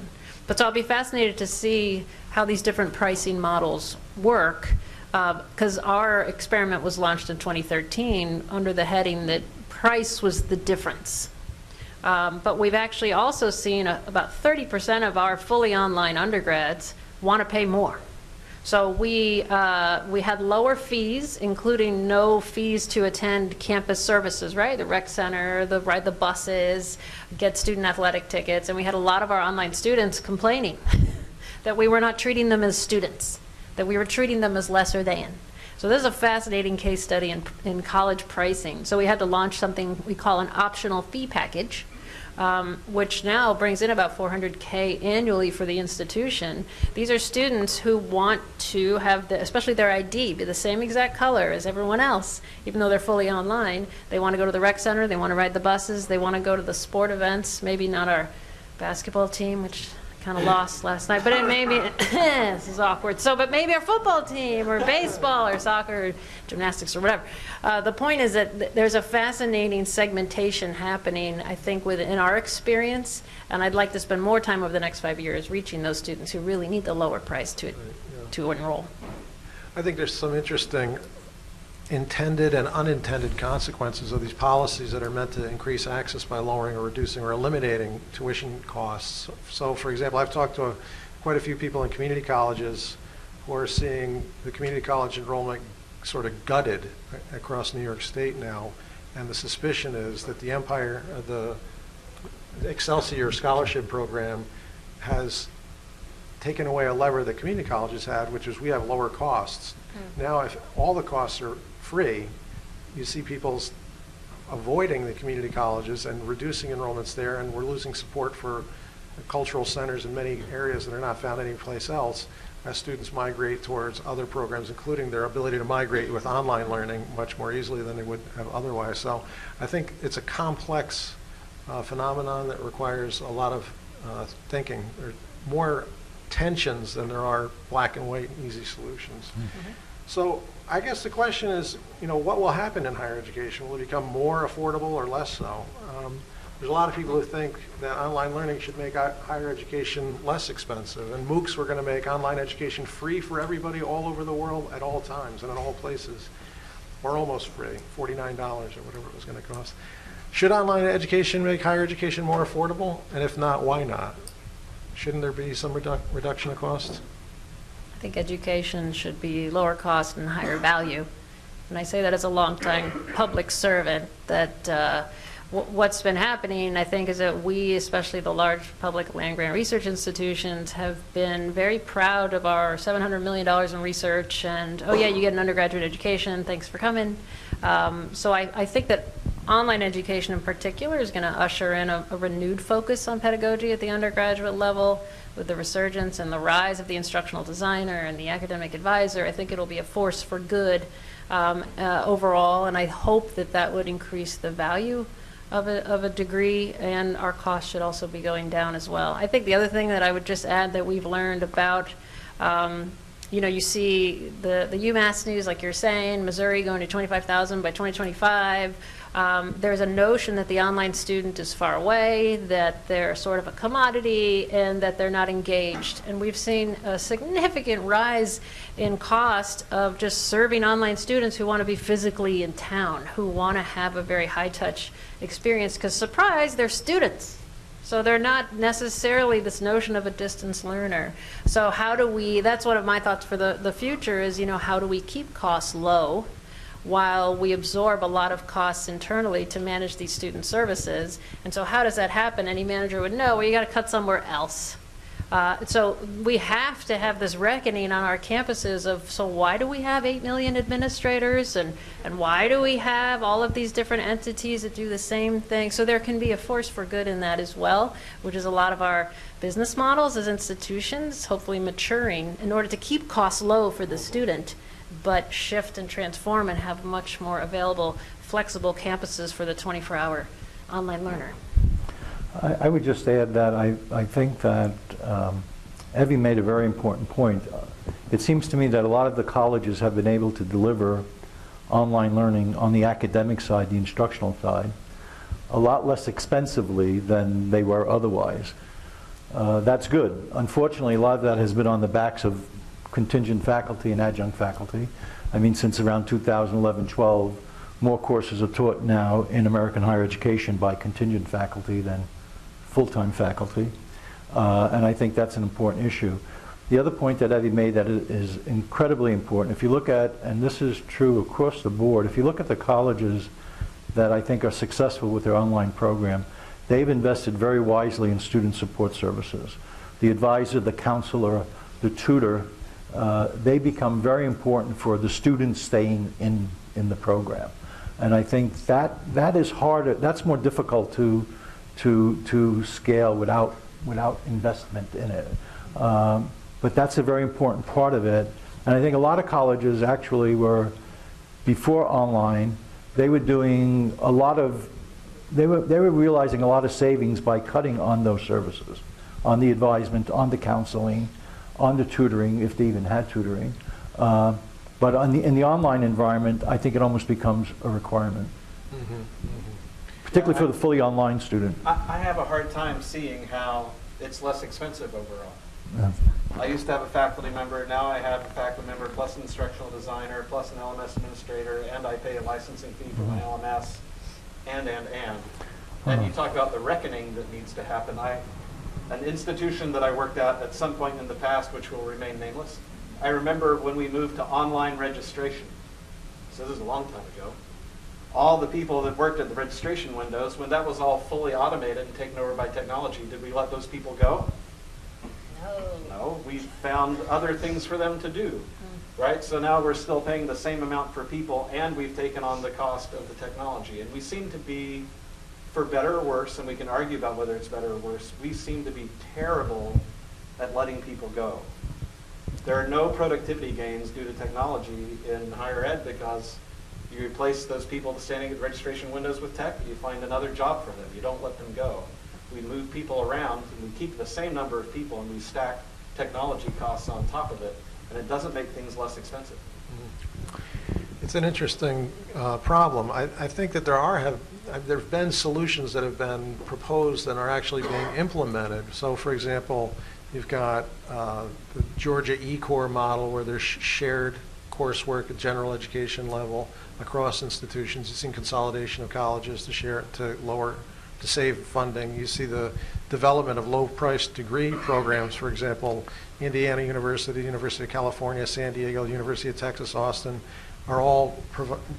But so I'll be fascinated to see how these different pricing models work because our experiment was launched in 2013 under the heading that price was the difference. Um, but we've actually also seen a, about 30% of our fully online undergrads want to pay more. So we, uh, we had lower fees, including no fees to attend campus services, right? The rec center, the ride the buses, get student athletic tickets, and we had a lot of our online students complaining *laughs* that we were not treating them as students, that we were treating them as lesser than. So this is a fascinating case study in, in college pricing. So we had to launch something we call an optional fee package, um, which now brings in about 400K annually for the institution. These are students who want to have, the, especially their ID, be the same exact color as everyone else, even though they're fully online. They want to go to the rec center, they want to ride the buses, they want to go to the sport events, maybe not our basketball team, which kind of lost last night, but it may be, *coughs* this is awkward. So, but maybe our football team or baseball or soccer or gymnastics or whatever. Uh, the point is that th there's a fascinating segmentation happening, I think, within our experience, and I'd like to spend more time over the next five years reaching those students who really need the lower price to, to enroll. I think there's some interesting intended and unintended consequences of these policies that are meant to increase access by lowering or reducing or eliminating tuition costs. So, for example, I've talked to quite a few people in community colleges who are seeing the community college enrollment sort of gutted across New York State now, and the suspicion is that the Empire, uh, the Excelsior Scholarship Program has taken away a lever that community colleges had, which is we have lower costs. Now, if all the costs are free, you see people's avoiding the community colleges and reducing enrollments there, and we're losing support for cultural centers in many areas that are not found anyplace else as students migrate towards other programs, including their ability to migrate with online learning much more easily than they would have otherwise. So I think it's a complex uh, phenomenon that requires a lot of uh, thinking. There are more tensions than there are black and white and easy solutions. So I guess the question is, you know, what will happen in higher education? Will it become more affordable or less so? Um, there's a lot of people who think that online learning should make higher education less expensive, and MOOCs were going to make online education free for everybody all over the world at all times and in all places, or almost free, $49 or whatever it was going to cost. Should online education make higher education more affordable? And if not, why not? Shouldn't there be some reduc- reduction of cost? I think education should be lower cost and higher value. And I say that as a longtime public servant, that uh, wh- what's been happening, I think, is that we, especially the large public land grant research institutions, have been very proud of our $700 million in research, and, oh yeah, you get an undergraduate education, thanks for coming. Um, So I, I think that online education in particular is going to usher in a, a renewed focus on pedagogy at the undergraduate level with the resurgence and the rise of the instructional designer and the academic advisor. I think it'll be a force for good um, uh, overall, and I hope that that would increase the value of a, of a degree, and our costs should also be going down as well. I think the other thing that I would just add that we've learned about um, you know, you see the, the UMass news, like you're saying, Missouri going to 25,000 by 2025. Um, there's a notion that the online student is far away, that they're sort of a commodity, and that they're not engaged. And we've seen a significant rise in cost of just serving online students who want to be physically in town, who want to have a very high-touch experience, because surprise, they're students. So they're not necessarily this notion of a distance learner. So how do we, that's one of my thoughts for the, the future is, you know, how do we keep costs low while we absorb a lot of costs internally to manage these student services? And so how does that happen? Any manager would know, well, you got to cut somewhere else. Uh, so we have to have this reckoning on our campuses of, so why do we have 8 million administrators and, and why do we have all of these different entities that do the same thing? So there can be a force for good in that as well, which is a lot of our business models as institutions, hopefully maturing in order to keep costs low for the student, but shift and transform and have much more available, flexible campuses for the 24-hour online learner. I, I would just add that I, I think that um, Evie made a very important point. It seems to me that a lot of the colleges have been able to deliver online learning on the academic side, the instructional side, a lot less expensively than they were otherwise. Uh, that's good. Unfortunately, a lot of that has been on the backs of contingent faculty and adjunct faculty. I mean, since around 2011-12, more courses are taught now in American higher education by contingent faculty than full-time faculty. Uh, and I think that's an important issue. The other point that Evie made that is incredibly important, if you look at, and this is true across the board, if you look at the colleges that I think are successful with their online program, they've invested very wisely in student support services. The advisor, the counselor, the tutor, uh, they become very important for the students staying in, in the program. And I think that, that is harder, that's more difficult to, to, to scale without, without investment in it. Um, but that's a very important part of it. And I think a lot of colleges actually were, before online, they were doing a lot of, they were, they were realizing a lot of savings by cutting on those services, on the advisement, on the counseling, on the tutoring, if they even had tutoring. Uh, but on the, in the online environment, I think it almost becomes a requirement, particularly for the fully online student. I, I have a hard time seeing how it's less expensive overall. Yeah. I used to have a faculty member, now I have a faculty member plus an instructional designer, plus an LMS administrator, and I pay a licensing fee for my mm-hmm. LMS, and, and, and. And you talk about the reckoning that needs to happen. I, an institution that I worked at at some point in the past, which will remain nameless, I remember when we moved to online registration. So this is a long time ago. All the people that worked at the registration windows, when that was all fully automated and taken over by technology, did we let those people go? No, No, we found other things for them to do, hmm. right? So now we're still paying the same amount for people and we've taken on the cost of the technology. And we seem to be, for better or worse, and we can argue about whether it's better or worse, we seem to be terrible at letting people go. There are no productivity gains due to technology in higher ed because you replace those people standing at registration windows with tech, you find another job for them. You don't let them go. We move people around and we keep the same number of people and we stack technology costs on top of it, and it doesn't make things less expensive. It's an interesting uh, problem. I, I think that there are have there have been solutions that have been proposed and are actually being implemented. So, for example, you've got uh, the Georgia eCore model where there's shared coursework at general education level across institutions. You've seen consolidation of colleges to share to lower to save funding. You see the development of low-priced degree programs, for example, Indiana University, University of California, San Diego, University of Texas, Austin, are all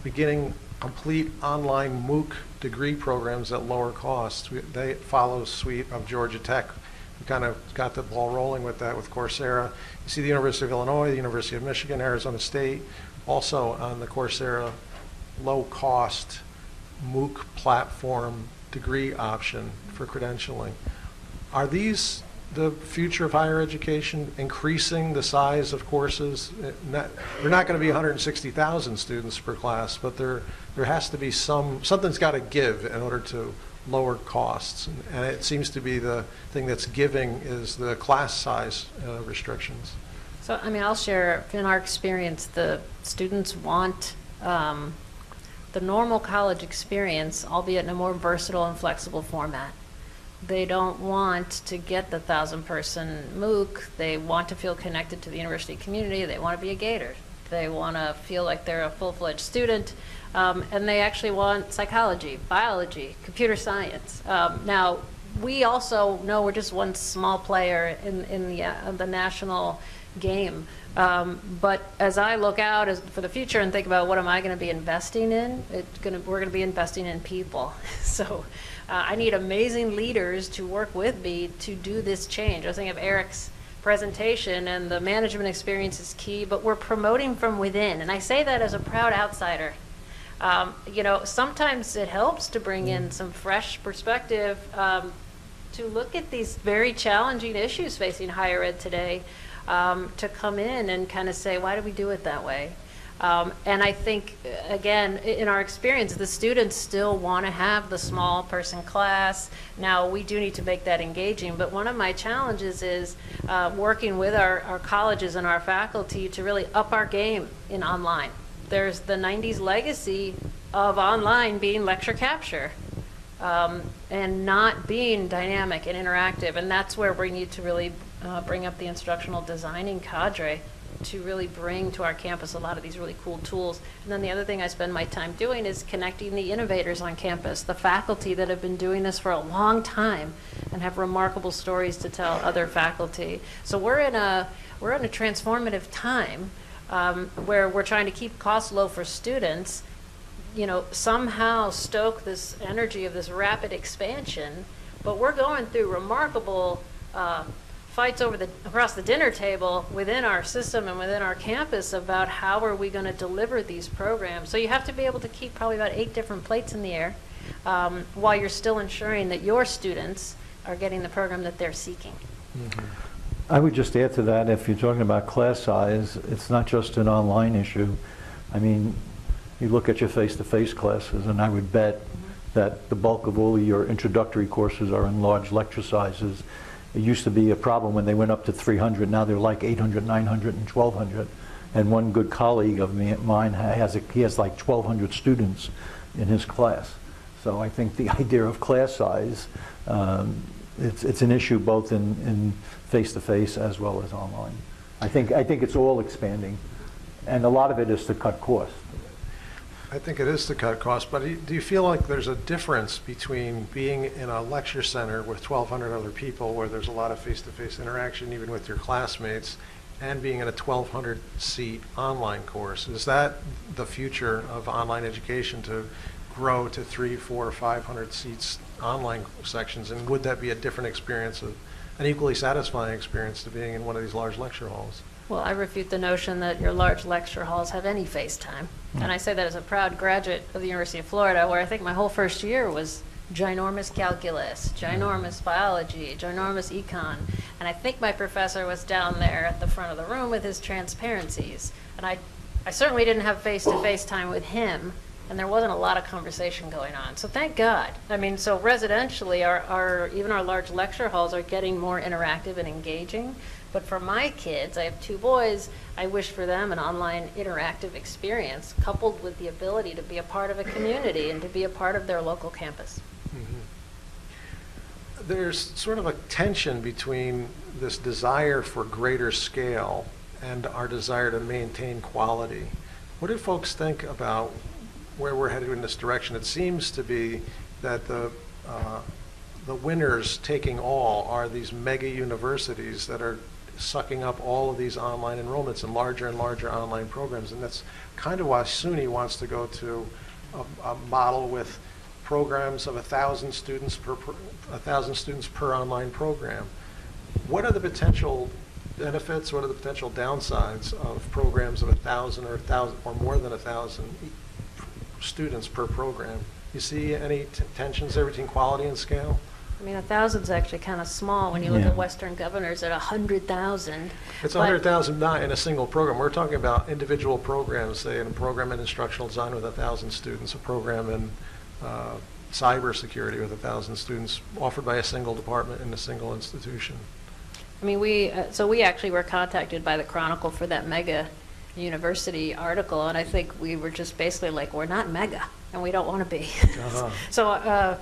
beginning complete online MOOC degree programs at lower costs. We- They follow suite of Georgia Tech. We kind of got the ball rolling with that with Coursera. You see the University of Illinois, the University of Michigan, Arizona State, also on the Coursera low-cost MOOC platform degree option for credentialing. Are these the future of higher education, increasing the size of courses? Uh, not- going to be 160,000 students per class, but there, there has to be some, something's got to give in order to lower costs. And it seems to be the thing that's giving is the class size uh, restrictions. So, I mean, I'll share, in our experience, the students want um, the normal college experience, albeit in a more versatile and flexible format. They don't want to get the thousand-person MOOC. They want to feel connected to the university community. They want to be a Gator. They want to feel like they're a full-fledged student. Um, and they actually want psychology, biology, computer science. Um, now, we also know we're just one small player in, in the, uh, the national game. Um, but as I look out as, for the future and think about what am I going to be investing in, it's gonna, we're going to be investing in people. *laughs* so uh, I need amazing leaders to work with me to do this change. I was thinking of Eric's presentation and the management experience is key, but we're promoting from within. And I say that as a proud outsider. Um, you know, sometimes it helps to bring in some fresh perspective um, to look at these very challenging issues facing higher ed today, um, to come in and kind of say, why do we do it that way? Um, and I think, uh, again, in our experience, the students still want to have the small person class. Now, we do need to make that engaging, but one of my challenges is uh, working with our, our colleges and our faculty to really up our game in online. There's the 90s legacy of online being lecture capture um, and not being dynamic and interactive. And that's where we need to really uh, bring up the instructional designing cadre to really bring to our campus a lot of these really cool tools. And then the other thing I spend my time doing is connecting the innovators on campus, the faculty that have been doing this for a long time and have remarkable stories to tell other faculty. So we're in a we're in a transformative time um, where we're trying to keep costs low for students you know, somehow stoke this energy of this rapid expansion, but we're going through remarkable uh, fights over the across the dinner table within our system and within our campus about how are we going to deliver these programs. So you have to be able to keep probably about eight different plates in the air um, while you're still ensuring that your students are getting the program that they're seeking. I would just add to that, if you're talking about class size, it's not just an online issue. I mean, you look at your face-to-face classes, and I would bet that the bulk of all your introductory courses are in large lecture sizes. It used to be a problem when they went up to 300, now they're like 800, 900, and 1,200. And one good colleague of mine has, a- he has like 1,200 students in his class. So I think the *laughs* idea of class size, um, it's, it's an issue both in, in face-to-face as well as online. I think, I think it's all expanding, and a lot of it is to cut costs. I think it is to cut costs, but do you- feel like there's a difference between being in a lecture center with 1,200 other people, where there's a lot of face-to-face interaction even with your classmates, and being in a 1,200-seat online course? Is that the future of online education, to grow to three, four, 500 seats online sections? And would that be a different experience, of- an equally satisfying experience to being in one of these large lecture halls? Well, I refute the notion that your large lecture halls have any face time. And I say that as a proud graduate of the University of Florida, where I think my whole first year was ginormous calculus, mm. ginormous biology, ginormous econ. And I think my professor was down there at the front of the room with his transparencies. And I, I certainly didn't have face-to-face time with him, and there wasn't a lot of conversation going on. So thank God. I mean, so residentially, our, our, even our large lecture halls are getting more interactive and engaging. But for my kids, I have two boys, I wish for them an online interactive experience coupled with the ability to be a part of a community and to be a part of their local campus. There's sort of a tension between this desire for greater scale and our desire to maintain quality. What do folks think about where we're headed in this direction? It seems to be that the, uh, the winners taking all are these mega universities that are sucking up all of these online enrollments and larger and larger online programs. And that's kind of why SUNY wants to go to a, a model with programs of a thousand students per, per- a thousand students per online program. What are the potential benefits, what are the potential downsides of programs of a thousand or a thousand, or more than a thousand e- students per program? You see any tensions there between quality and scale? I mean, a thousand's actually kind of small when you look Yeah. at Western governors at a hundred thousand. It's But- 100,000 not in a single program. We're talking about individual programs, say, in a program in instructional design with 1,000 students, a program in uh, cybersecurity with 1,000 students, offered by a single department in a single institution. I mean, we, uh, so we actually were contacted by the Chronicle for that mega university article, and I think we were just basically like, we're not mega, and we don't want to be. Uh-huh. *laughs* So uh,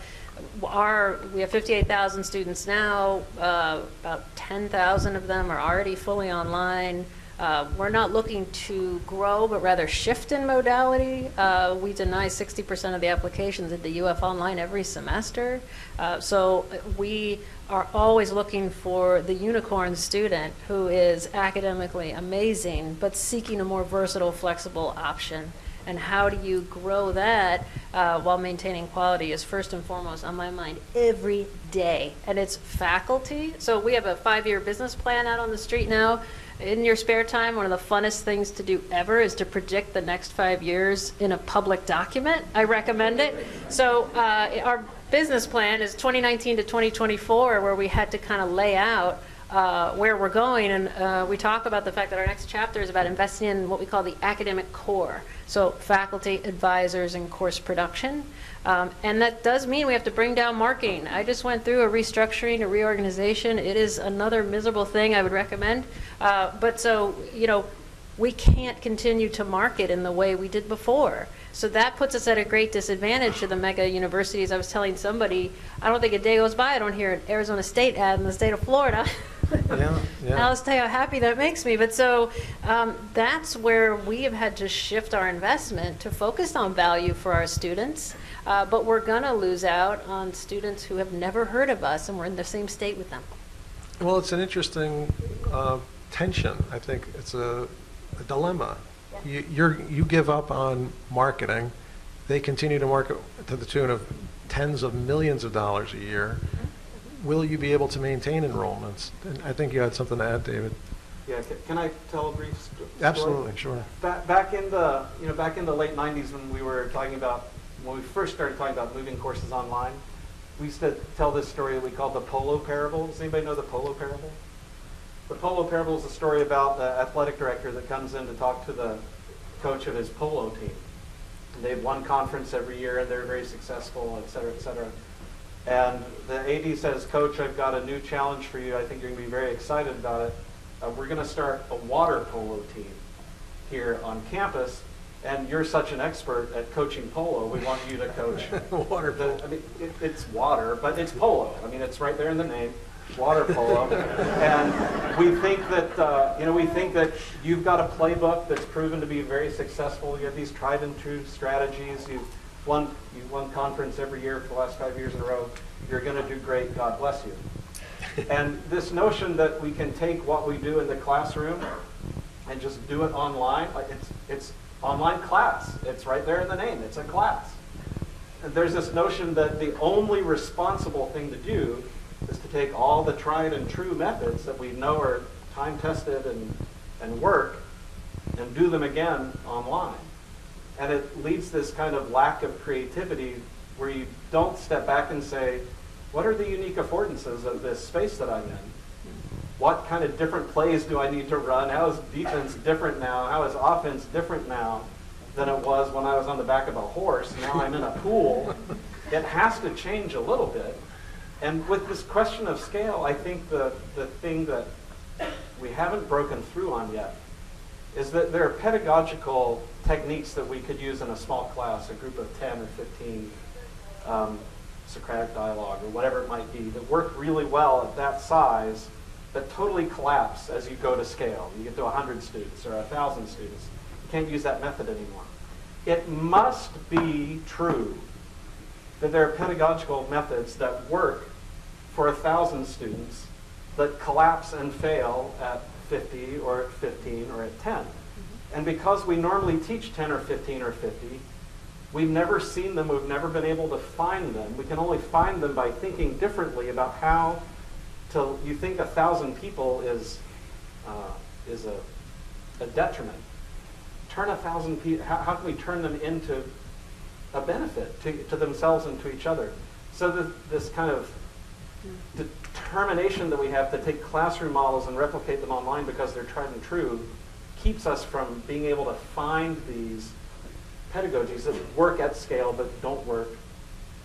our, we have 58,000 students now, uh, about 10,000 of them are already fully online. Uh, We're not looking to grow, but rather shift in modality. Uh, We deny 60% of the applications at the UF Online every semester. Uh, So we are always looking for the unicorn student who is academically amazing, but seeking a more versatile, flexible option. And how do you grow that uh, while maintaining quality is first and foremost on my mind every day. And it's faculty. So we have a five-year business plan out on the street now. In your spare time, one of the funnest things to do ever is to predict the next five years in a public document. I recommend it. So uh, our business plan is 2019 to 2024, where we had to kind of lay out uh, where we're going. And uh, we talk about the fact that our next chapter is about investing in what we call the academic core. So faculty, advisors, and course production. Um, and that does mean we have to bring down marketing. I just went through a restructuring, a reorganization. It is another miserable thing I would recommend. Uh, but so, you know, we can't continue to market in the way we did before. So that puts us at a great disadvantage to the mega universities. I was telling somebody, I don't think a day goes by I don't hear an Arizona State ad in the state of Florida. Yeah, yeah. *laughs* I'll tell you how happy that makes me. But so um, that's where we have had to shift our investment to focus on value for our students. Uh, but we're going to lose out on students who have never heard of us and we're in the same state with them. Well, it's an interesting uh, tension. I think it's a a dilemma. You you're- you give up on marketing, they continue to market to the tune of tens of millions of dollars a year. Will you be able to maintain enrollments? And I think you had something to add, David. Yeah, can I tell a brief story? Absolutely, sure. Back, back in the, you know, back in the late '90s when we were talking about, when we first started talking about moving courses online, we used to tell this story that we called the Polo Parable. Does anybody know the Polo Parable? The Polo Parable is a story about the athletic director that comes in to talk to the coach of his polo team. And They've won conference every year and they're very successful, et cetera, et cetera. And the AD says, Coach, I've got a new challenge for you. I think you're going to be very excited about it. Uh, we're going to start a water polo team here on campus. And you're such an expert at coaching polo. We want you to coach *laughs* Water the- I mean, it, it's water, but it's polo. I mean, it's right there in the name, water polo. and we think that, uh, you know, we think that you've got a playbook that's proven to be very successful. You have these tried and true strategies. You've won, you've won conference every year for the last five years in a row. You're going to do great. God bless you. and this notion that we can take what we do in the classroom and just do it online, like it's, it's online class. It's right there in the name. It's a class. And there's this notion that the only responsible thing to do is to take all the tried and true methods that we know are time tested and, and work and do them again online. And it leads this kind of lack of creativity where you don't step back and say, what are the unique affordances of this space that I'm in? What kind of different plays do I need to run? How is defense different now? How is offense different now than it was when I was on the back of a horse? Now I'm in a pool. *laughs* It has to change a little bit. And with this question of scale, I think the, the thing that we haven't broken through on yet is that there are pedagogical techniques that we could use in a small class, a group of 10 or 15, um, Socratic dialogue or whatever it might be, that work really well at that size, but totally collapse as you go to scale. You get to 100 students or 1,000 students. You can't use that method anymore. It must be true that there are pedagogical methods that work for a 1,000 students that collapse and fail at 50 or at 15 or at 10. And because we normally teach 10 or 15 or 50, we've never seen them, we've never been able to find them. We can only find them by thinking differently about how to, you think a thousand people is, uh, is a, a detriment. Turn a thousand people, how, how can we turn them into a benefit to, to themselves and to each other. So that this kind of determination that we have to take classroom models and replicate them online because they're tried and true keeps us from being able to find these pedagogies that work at scale but don't work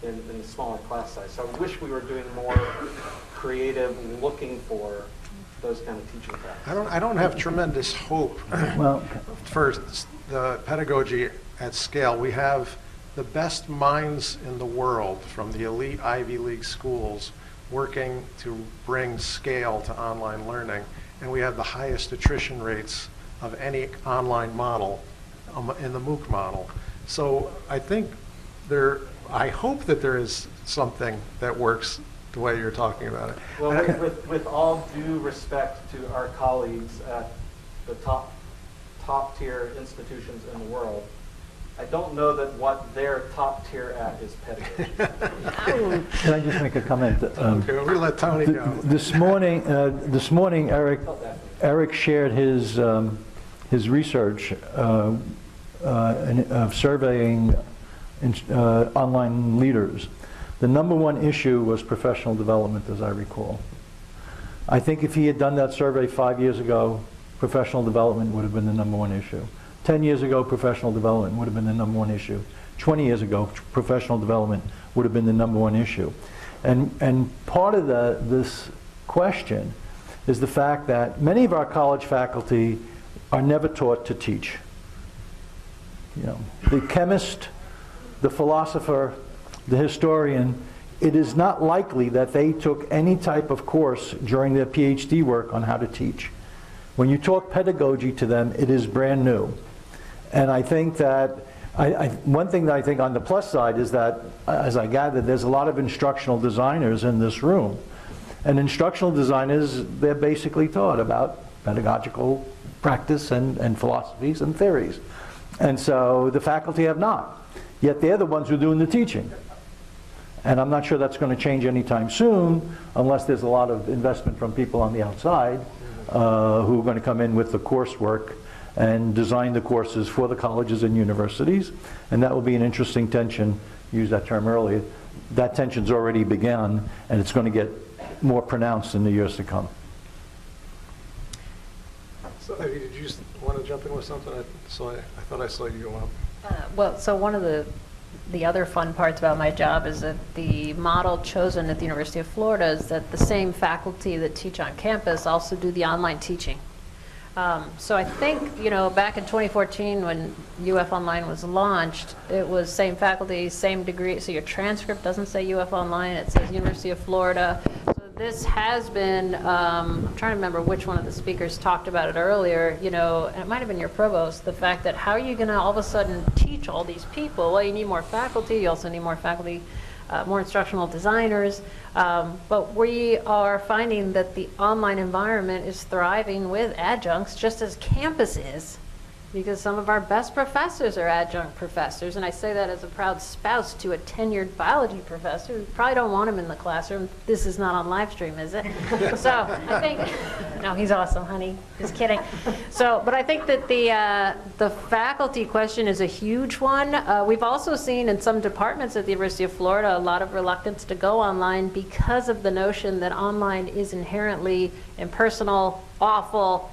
in, in a smaller class size. So I wish we were doing more creative, looking for those kind of teaching practices. I don't, I don't have tremendous hope Well, for the pedagogy at scale. We have the best minds in the world from the elite Ivy League schools working to bring scale to online learning, and we have the highest attrition rates of any online model um, in the MOOC model. So I think there, I hope that there is something that works the way you're talking about it. Well, with, with, with all due respect to our colleagues at the top, top tier institutions in the world, I don't know that what they're top tier at is pedagogy. *laughs* can I just make a comment? Um, Okay, we're gonna let Tony th- go. This morning, uh, this morning, Eric, Eric shared his, um, his research uh, uh, in- of surveying in- uh, online leaders. The number one issue was professional development, as I recall. I think if he had done that survey five years ago, professional development would have been the number one issue. 10 years ago, professional development would have been the number one issue. 20 years ago, professional development would have been the number one issue. And, and part of the, this question is the fact that many of our college faculty are never taught to teach. You know, the chemist, the philosopher, the historian, it is not likely that they took any type of course during their PhD work on how to teach. When you talk pedagogy to them, it is brand new. And I think that, I, I, one thing that I think on the plus side is that, as I gathered, there's a lot of instructional designers in this room. And instructional designers, they're basically taught about pedagogical practice and, and philosophies and theories. And so the faculty have not. Yet they're the ones who are doing the teaching. And I'm not sure that's going to change anytime soon unless there's a lot of investment from people on the outside uh, who are going to come in with the coursework and design the courses for the colleges and universities. And that will be an interesting tension, use that term earlier. That tension's already begun and it's going to get more pronounced in the years to come. So, Evie, did you want to jump in with something? I saw, I thought I saw you go up. Uh, Well, so one of the, the other fun parts about my job is that the model chosen at the University of Florida is that the same faculty that teach on campus also do the online teaching. Um, So I think, you know, back in 2014, when UF Online was launched, it was same faculty, same degree, so your transcript doesn't say UF Online, it says University of Florida. So this has been, um, I'm trying to remember which one of the speakers talked about it earlier, you know, and it might have been your provost, the fact that how are you going to all of a sudden teach all these people? Well, you need more faculty, you also need more faculty uh, more instructional designers. Um, but we are finding that the online environment is thriving with adjuncts just as campus is because some of our best professors are adjunct professors. And I say that as a proud spouse to a tenured biology professor. We probably don't want him in the classroom. This is not on live stream, is it? *laughs* so I think, *laughs* no, he's awesome, honey. Just kidding. So, but I think that the, uh, the faculty question is a huge one. Uh, we've also seen in some departments at the University of Florida a lot of reluctance to go online because of the notion that online is inherently impersonal, awful,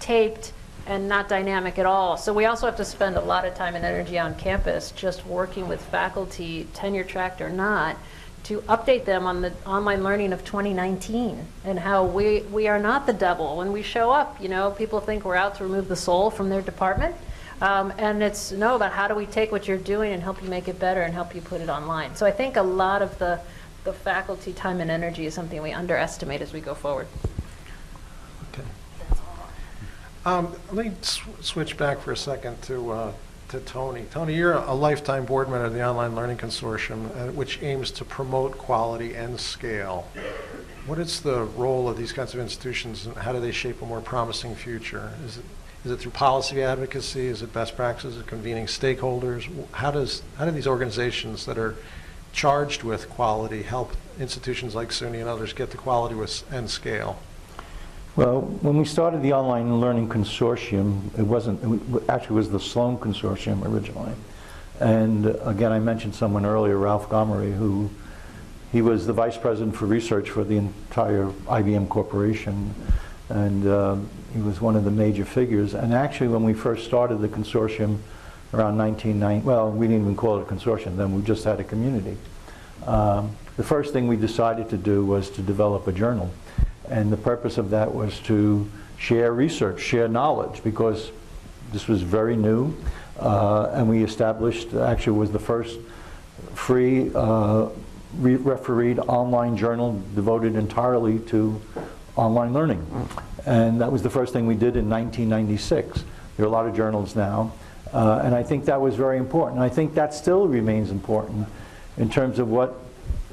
taped, and not dynamic at all. So we also have to spend a lot of time and energy on campus just working with faculty, tenure tracked or not, to update them on the online learning of 2019 and how we, we are not the devil. When we show up, you know, people think we're out to remove the soul from their department. Um, and it's no about how do we take what you're doing and help you make it better and help you put it online. So I think a lot of the, the faculty time and energy is something we underestimate as we go forward. Um, Let me sw- switch back for a second to, uh, to Tony. Tony, you're a lifetime board member of the Online Learning Consortium, uh, which aims to promote quality and scale. What is the role of these kinds of institutions, and how do they shape a more promising future? Is it, is it through policy advocacy? Is it best practices of convening stakeholders? How does, how do these organizations that are charged with quality help institutions like SUNY and others get to quality with, and scale? Well, when we started the Online Learning Consortium, it wasn't, it actually was the Sloan Consortium originally. And uh, again, I mentioned someone earlier, Ralph Gomory, who he was the vice president for research for the entire IBM Corporation, and um, he was one of the major figures. And actually, when we first started the consortium around 1990, well, we didn't even call it a consortium then, we just had a community. Um, the first thing we decided to do was to develop a journal. And the purpose of that was to share research, share knowledge, because this was very new. Uh, and we established, actually was the first free uh, re- refereed online journal devoted entirely to online learning. And that was the first thing we did in 1996. There are a lot of journals now. Uh, and I think that was very important. I think that still remains important in terms of what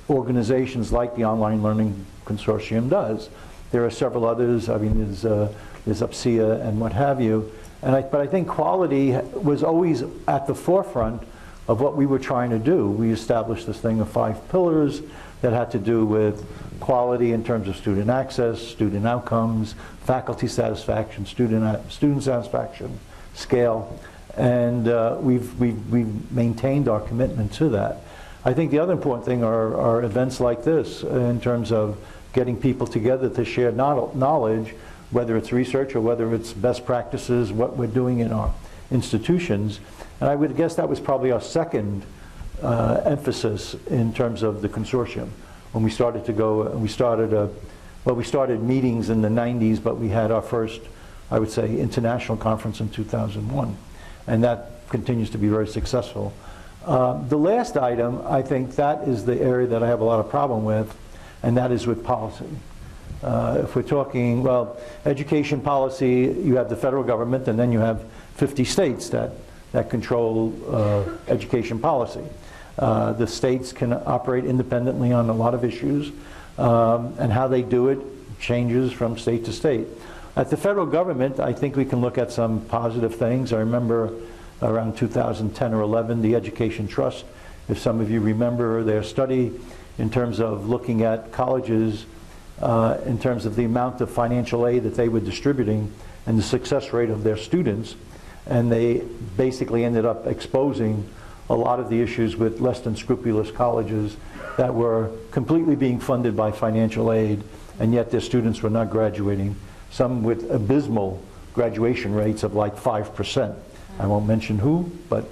organizations like the Online Learning Consortium does. There are several others, I mean, there's, uh, there's UPCEA and what have you. And I, but I think quality was always at the forefront of what we were trying to do. We established this thing of five pillars that had to do with quality in terms of student access, student outcomes, faculty satisfaction, student, student satisfaction, scale. And uh, we've, we've, we've maintained our commitment to that. I think the other important thing are, are events like this in terms of getting people together to share knowledge, whether it's research or whether it's best practices, what we're doing in our institutions. And I would guess that was probably our second uh, emphasis in terms of the consortium. When we started to go, we started, a, well, we started meetings in the 90s, but we had our first, I would say, international conference in 2001. And that continues to be very successful. Uh, the last item, I think that is the area that I have a lot of problem with, and that is with policy. Uh, if we're talking, well, education policy, you have the federal government and then you have 50 states that, that control uh, education policy. Uh, the states can operate independently on a lot of issues, um, and how they do it changes from state to state. At the federal government, I think we can look at some positive things. I remember around 2010 or 11, the Education Trust, if some of you remember their study in terms of looking at colleges uh, in terms of the amount of financial aid that they were distributing and the success rate of their students. And they basically ended up exposing a lot of the issues with less than scrupulous colleges that were completely being funded by financial aid, and yet their students were not graduating, some with abysmal graduation rates of like 5%. I won't mention who, but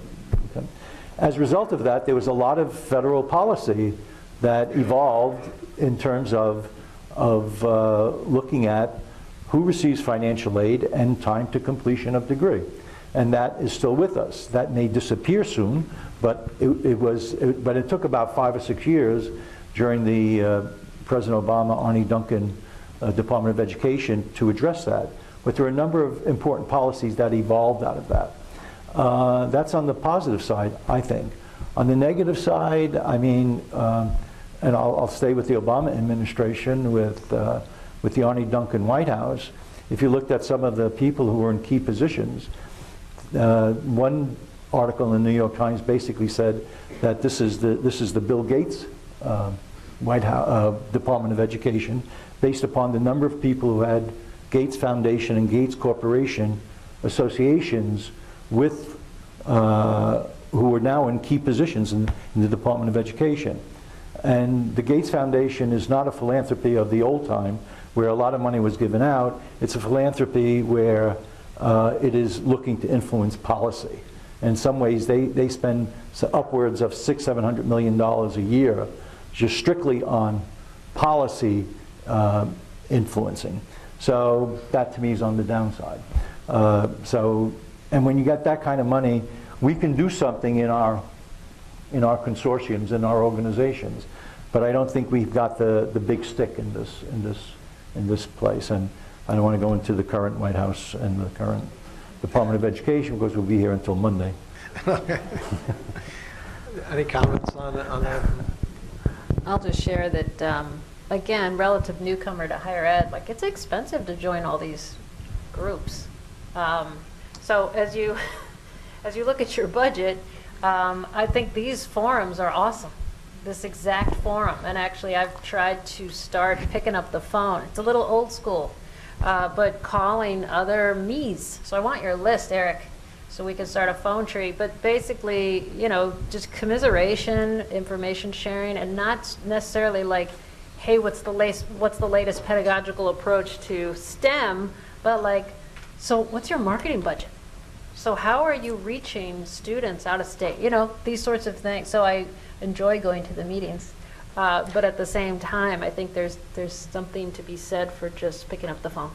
okay. as a result of that, there was a lot of federal policy that evolved in terms of, of uh, looking at who receives financial aid and time to completion of degree. And that is still with us. That may disappear soon, but it, it was, it, but it took about five or six years during the uh, President Obama, Arne Duncan uh, Department of Education to address that. But there are a number of important policies that evolved out of that. Uh, that's on the positive side, I think. On the negative side, I mean, um, and I'll, I'll, stay with the Obama administration, with, uh, with the Arne Duncan White House. If you looked at some of the people who were in key positions, uh, one article in the New York Times basically said that this is the, this is the Bill Gates uh, White House, uh, Department of Education, based upon the number of people who had Gates Foundation and Gates Corporation associations with uh, who are now in key positions in, in, the Department of Education. And the Gates Foundation is not a philanthropy of the old time where a lot of money was given out. It's a philanthropy where uh, it is looking to influence policy. In some ways, they, they spend upwards of six, seven hundred million dollars a year just strictly on policy uh, influencing. So that to me is on the downside. Uh, so and when you get that kind of money, we can do something in our, in our consortiums, in our organizations. But I don't think we've got the, the big stick in this, in, this, in this place. And I don't want to go into the current White House and the current Department of Education because we'll be here until Monday. *laughs* Any comments on, on that? I'll just share that, um, again, relative newcomer to higher ed, like it's expensive to join all these groups. Um, so as you, *laughs* as you look at your budget, um, I think these forums are awesome. This exact forum, and actually I've tried to start picking up the phone. It's a little old school, uh, but calling other me's. So I want your list, Eric. so we can start a phone tree. But basically, you know, just commiseration, information sharing, and not necessarily like, hey, what's the latest, what's the latest pedagogical approach to STEM, but like, so what's your marketing budget? So how are you reaching students out of state? You know, these sorts of things. So I enjoy going to the meetings. Uh, but at the same time, I think there's, there's something to be said for just picking up the phone.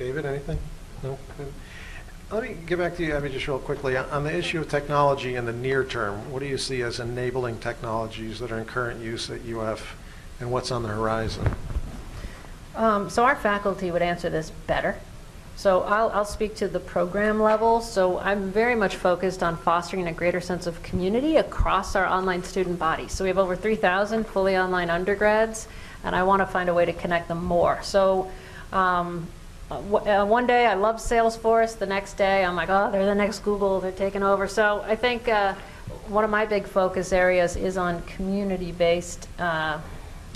David, anything? No? Let me get back to you, Evie, just real quickly. On on the issue of technology in the near term, what do you see as enabling technologies that are in current use at UF, and what's on the horizon? Um, so our faculty would answer this better. So I'll, I'll speak to the program level. So I'm very much focused on fostering a greater sense of community across our online student body. So we have over 3,000 fully online undergrads, and I want to find a way to connect them more. So um, uh, one day I love Salesforce, the next day I'm like, oh, they're the next Google, they're taking over. So I think uh, one of my big focus areas is on community-based uh,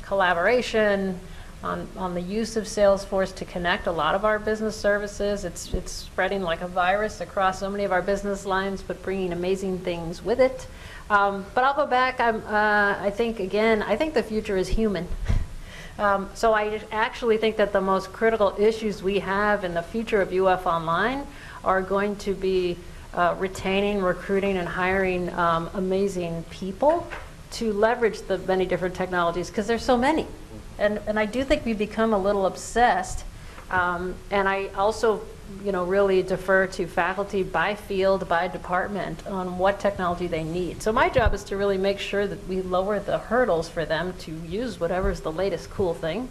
collaboration, on, on the use of Salesforce to connect a lot of our business services. It's, it's spreading like a virus across so many of our business lines, but bringing amazing things with it. Um, but I'll go back. I'm, uh, I think, again, I think the future is human. *laughs* Um, so I actually think that the most critical issues we have in the future of UF Online are going to be uh, retaining, recruiting, and hiring um, amazing people to leverage the many different technologies because there's so many. And, and I do think we become a little obsessed. Um, and I also, you know, really defer to faculty by field, by department on what technology they need. So my job is to really make sure that we lower the hurdles for them to use whatever's the latest cool thing.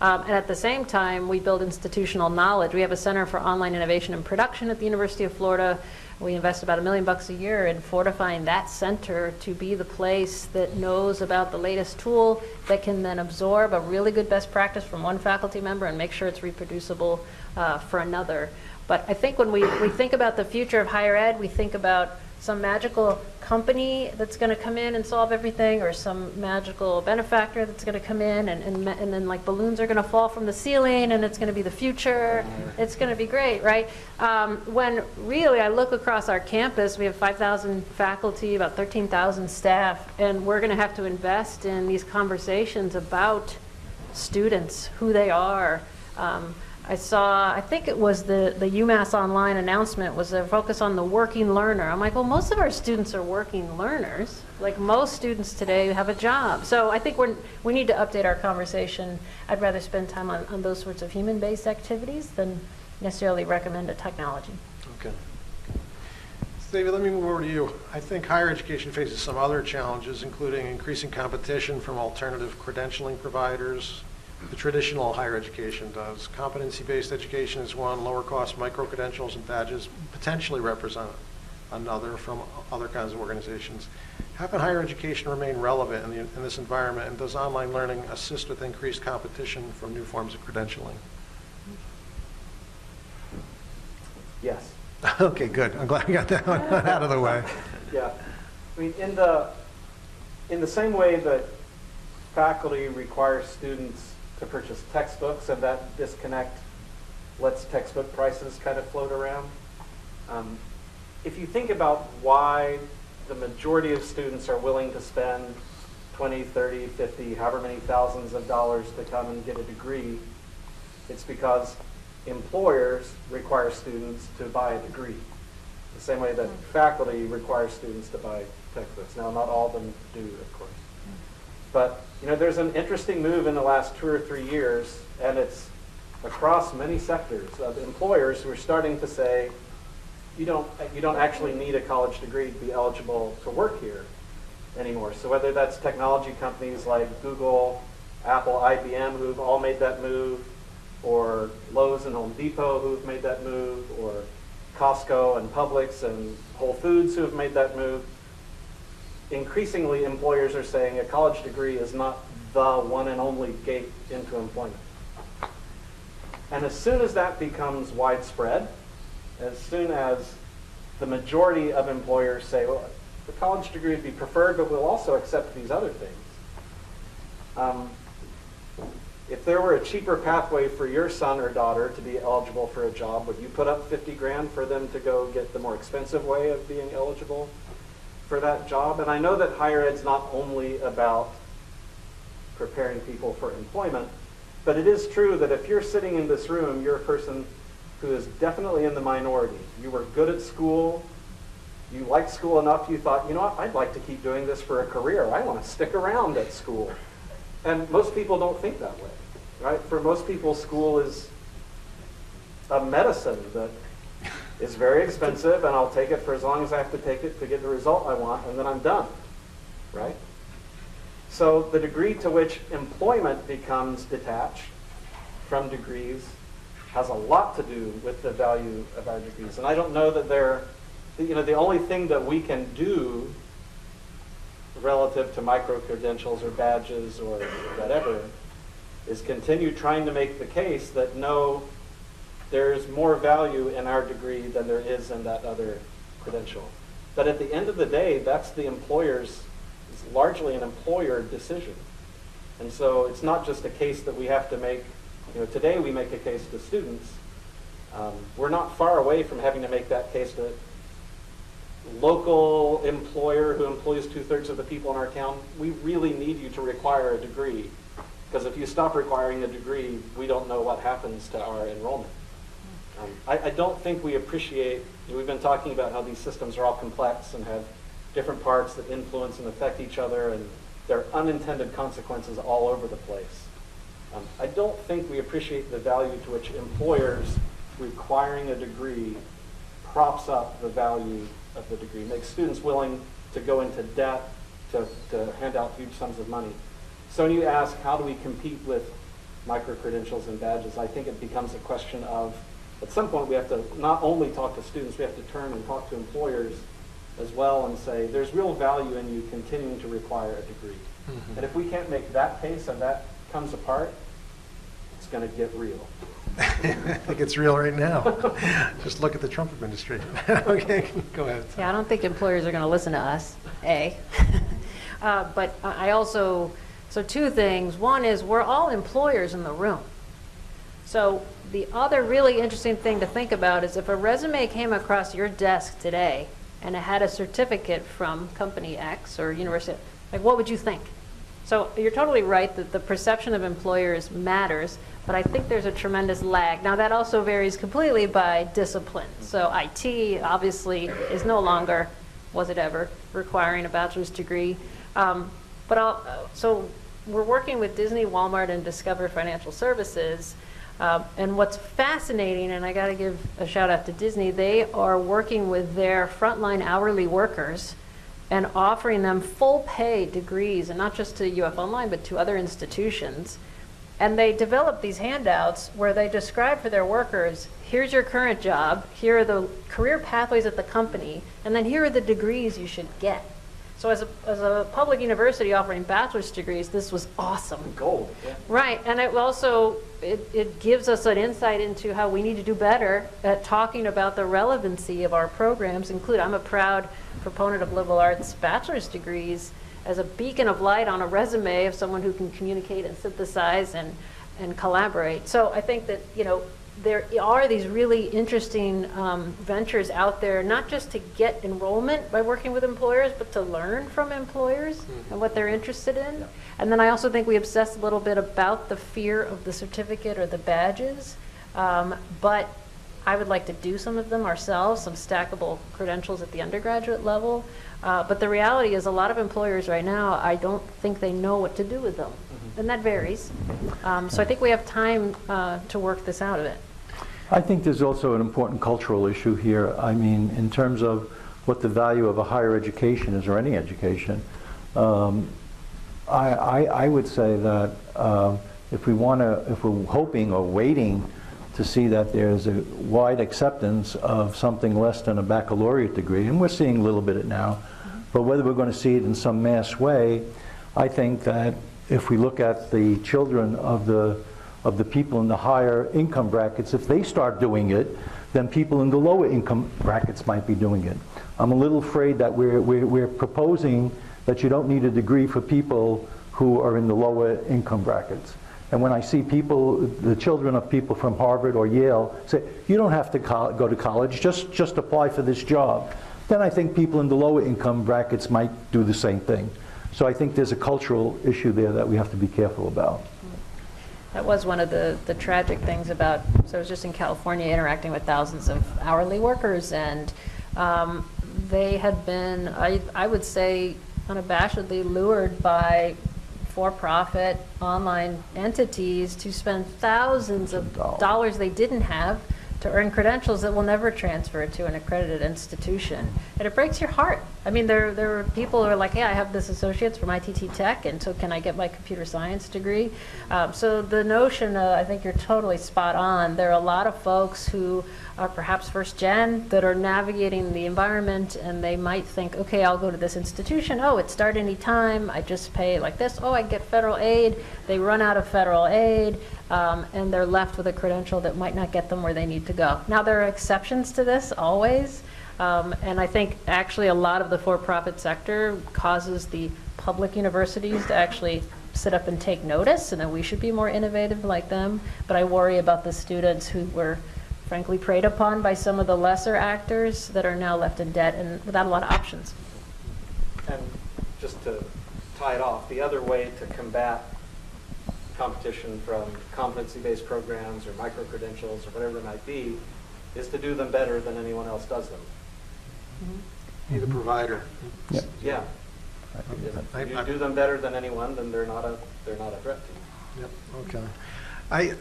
Um, and at the same time, we build institutional knowledge. We have a Center for Online Innovation and Production at the University of Florida. We invest about a million bucks a year in fortifying that center to be the place that knows about the latest tool that can then absorb a really good best practice from one faculty member and make sure it's reproducible uh, for another. But I think when we, we think about the future of higher ed, we think about some magical company that's going to come in and solve everything, or some magical benefactor that's going to come in, and, and, and then like balloons are going to fall from the ceiling, and it's going to be the future. It's going to be great, right? Um, when really I look across our campus, we have 5,000 faculty, about 13,000 staff, and we're going to have to invest in these conversations about students, who they are. Um, I saw, I think it was the, the UMass Online announcement was a focus on the working learner. I'm like, well, most of our students are working learners. Like most students today have a job. So I think we're, we need to update our conversation. I'd rather spend time on, on those sorts of human-based activities than necessarily recommend a technology. Okay. David, let me move over to you. I think higher education faces some other challenges, including increasing competition from alternative credentialing providers. The traditional higher education does. Competency-based education is one. Lower-cost micro-credentials and badges potentially represent another from other kinds of organizations. How can higher education remain relevant in, the, in this environment, and does online learning assist with increased competition from new forms of credentialing? Yes. *laughs* Okay, good. I'm glad we got that one *laughs* out of the way. Yeah. I mean, in the, in the same way that faculty require students to purchase textbooks and that disconnect lets textbook prices kind of float around. Um, if you think about why the majority of students are willing to spend 20, 30, 50, however many thousands of dollars to come and get a degree, it's because employers require students to buy a degree. The same way that faculty require students to buy textbooks. Now, not all of them do, of course. But, you know, there's an interesting move in the last two or three years, and it's across many sectors of employers who are starting to say, you don't, you don't actually need a college degree to be eligible to work here anymore. So whether that's technology companies like Google, Apple, IBM, who've all made that move, or Lowe's and Home Depot who've made that move, or Costco and Publix and Whole Foods who have made that move. Increasingly, employers are saying a college degree is not the one and only gate into employment. And as soon as that becomes widespread, as soon as the majority of employers say, well, the college degree would be preferred, but we'll also accept these other things, um, if there were a cheaper pathway for your son or daughter to be eligible for a job, would you put up 50 grand for them to go get the more expensive way of being eligible for that job? And I know that higher ed's not only about preparing people for employment, but it is true that if you're sitting in this room, you're a person who is definitely in the minority. You were good at school, you liked school enough, you thought, you know what, I'd like to keep doing this for a career. I want to stick around at school. And most people don't think that way, right? For most people, school is a medicine that is very expensive, and I'll take it for as long as I have to take it to get the result I want, and then I'm done, right? So the degree to which employment becomes detached from degrees has a lot to do with the value of our degrees. And I don't know that they're, you know, the only thing that we can do relative to micro-credentials or badges or whatever is continue trying to make the case that no, there's more value in our degree than there is in that other credential. But at the end of the day, that's the employer's, it's largely an employer decision. And so it's not just a case that we have to make, you know, today we make a case to students. Um, we're not far away from having to make that case to local employer who employs two-thirds of the people in our town. We really need you to require a degree. Because if you stop requiring a degree, we don't know what happens to our enrollment. Um, I, I don't think we appreciate, we've been talking about how these systems are all complex and have different parts that influence and affect each other, and there are unintended consequences all over the place. Um, I don't think we appreciate the value to which employers requiring a degree props up the value of the degree, makes students willing to go into debt to, to hand out huge sums of money. So when you ask, how do we compete with micro-credentials and badges, I think it becomes a question of, at some point we have to not only talk to students, we have to turn and talk to employers as well and say, there's real value in you continuing to require a degree. And if we can't make that case and that comes apart, it's going to get real. I think it's real right now. *laughs* Just look at the Trump administration. *laughs* Okay, go ahead. Yeah, I don't think employers are going to listen to us, A. *laughs* Uh, But I I also, so two things. One is, we're all employers in the room. So the other really interesting thing to think about is if a resume came across your desk today and it had a certificate from company X or university, like, what would you think? So you're totally right that the perception of employers matters, but I think there's a tremendous lag. Now, that also varies completely by discipline. So IT obviously is no longer, was it ever, requiring a bachelor's degree. Um, But I'll, so we're working with Disney, Walmart, and Discover Financial Services. Um, And what's fascinating, and I got to give a shout out to Disney, they are working with their frontline hourly workers and offering them full pay degrees, and not just to UF Online, but to other institutions. And they develop these handouts where they describe for their workers, here's your current job, here are the career pathways at the company, and then here are the degrees you should get. So as a, as a public university offering bachelor's degrees, this was awesome. Gold, yeah. Right, and it also, it, it gives us an insight into how we need to do better at talking about the relevancy of our programs, include, I'm a proud proponent of liberal arts bachelor's degrees as a beacon of light on a resume of someone who can communicate and synthesize and, and collaborate. So I think that, you know, there are these really interesting um, ventures out there, not just to get enrollment by working with employers, but to learn from employers and what they're interested in. And then I also think we obsess a little bit about the fear of the certificate or the badges. Um, but I would like to do some of them ourselves, some stackable credentials at the undergraduate level. Uh, but the reality is, a lot of employers right now, I don't think they know what to do with them. And that varies. Um, so I think we have time uh, to work this out of it. I think there's also an important cultural issue here. I mean, in terms of what the value of a higher education is, or any education, um, I, I, I would say that um, if we want to, if we're hoping or waiting to see that there's a wide acceptance of something less than a baccalaureate degree, and we're seeing a little bit of it now, but whether we're going to see it in some mass way, I think that if we look at the children of the of the people in the higher income brackets, if they start doing it, then people in the lower income brackets might be doing it. I'm a little afraid that we're, we're, we're proposing that you don't need a degree for people who are in the lower income brackets. And when I see people, the children of people from Harvard or Yale say, you don't have to go to college, just, just apply for this job, then I think people in the lower income brackets might do the same thing. So I think there's a cultural issue there that we have to be careful about. That was one of the, the tragic things about, so I was just in California interacting with thousands of hourly workers, and um, they had been, I, I would say, unabashedly lured by for-profit online entities to spend thousands of Dollars. dollars they didn't have to earn credentials that will never transfer to an accredited institution. And it breaks your heart. I mean, there, there are people who are like, yeah, I have this associate's from ITT Tech, and so can I get my computer science degree? Um, so the notion, uh, I think you're totally spot on. There are a lot of folks who are perhaps first gen that are navigating the environment and they might think, okay, I'll go to this institution. Oh, it start any time. I just pay like this. Oh, I get federal aid. They run out of federal aid um, and they're left with a credential that might not get them where they need to go. Now, there are exceptions to this always. Um, and I think actually a lot of the for-profit sector causes the public universities to actually sit up and take notice and that we should be more innovative like them. But I worry about the students who were frankly preyed upon by some of the lesser actors that are now left in debt and without a lot of options. And just to tie it off, the other way to combat competition from competency-based programs or micro-credentials or whatever it might be is to do them better than anyone else does them. Mm-hmm. Be the provider. Yep. Yeah. I- If I- you do them better than anyone, then they're not a, they're not a threat to you. Yep, okay. I,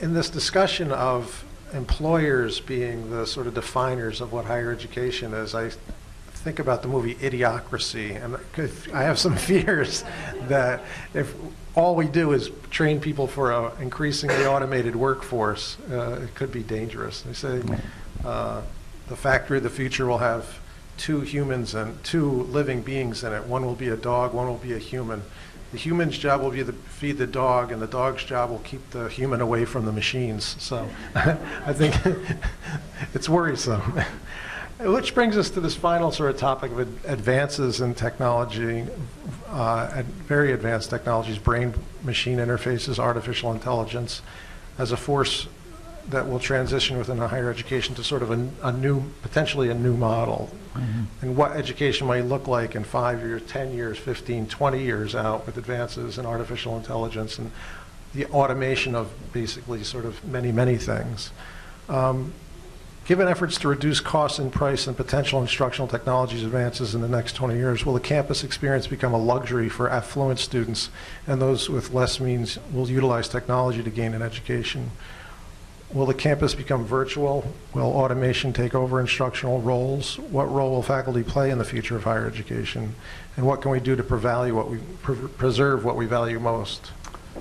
in this discussion of employers being the sort of definers of what higher education is, I think about the movie Idiocracy, and 'cause I have some *laughs* fears that if all we do is train people for a increasingly automated workforce, uh, it could be dangerous. They say uh, the factory of the future will have two humans and two living beings in it. One will be a dog, one will be a human. The human's job will be to feed the dog, and the dog's job will keep the human away from the machines. So *laughs* I think *laughs* it's worrisome. Which brings us to this final sort of topic of ad- advances in technology, uh, very advanced technologies, brain-machine interfaces, artificial intelligence, as a force that will transition within a higher education to sort of a, a new, potentially a new model. And what education might look like in five years, 10 years, 15, 20 years out with advances in artificial intelligence and the automation of basically sort of many, many things. Um, Given efforts to reduce costs and price and potential instructional technologies advances in the next 20 years, will the campus experience become a luxury for affluent students and those with less means will utilize technology to gain an education? Will the campus become virtual? Will automation take over instructional roles? What role will faculty play in the future of higher education? And what can we do to what we, pre- preserve what we value most?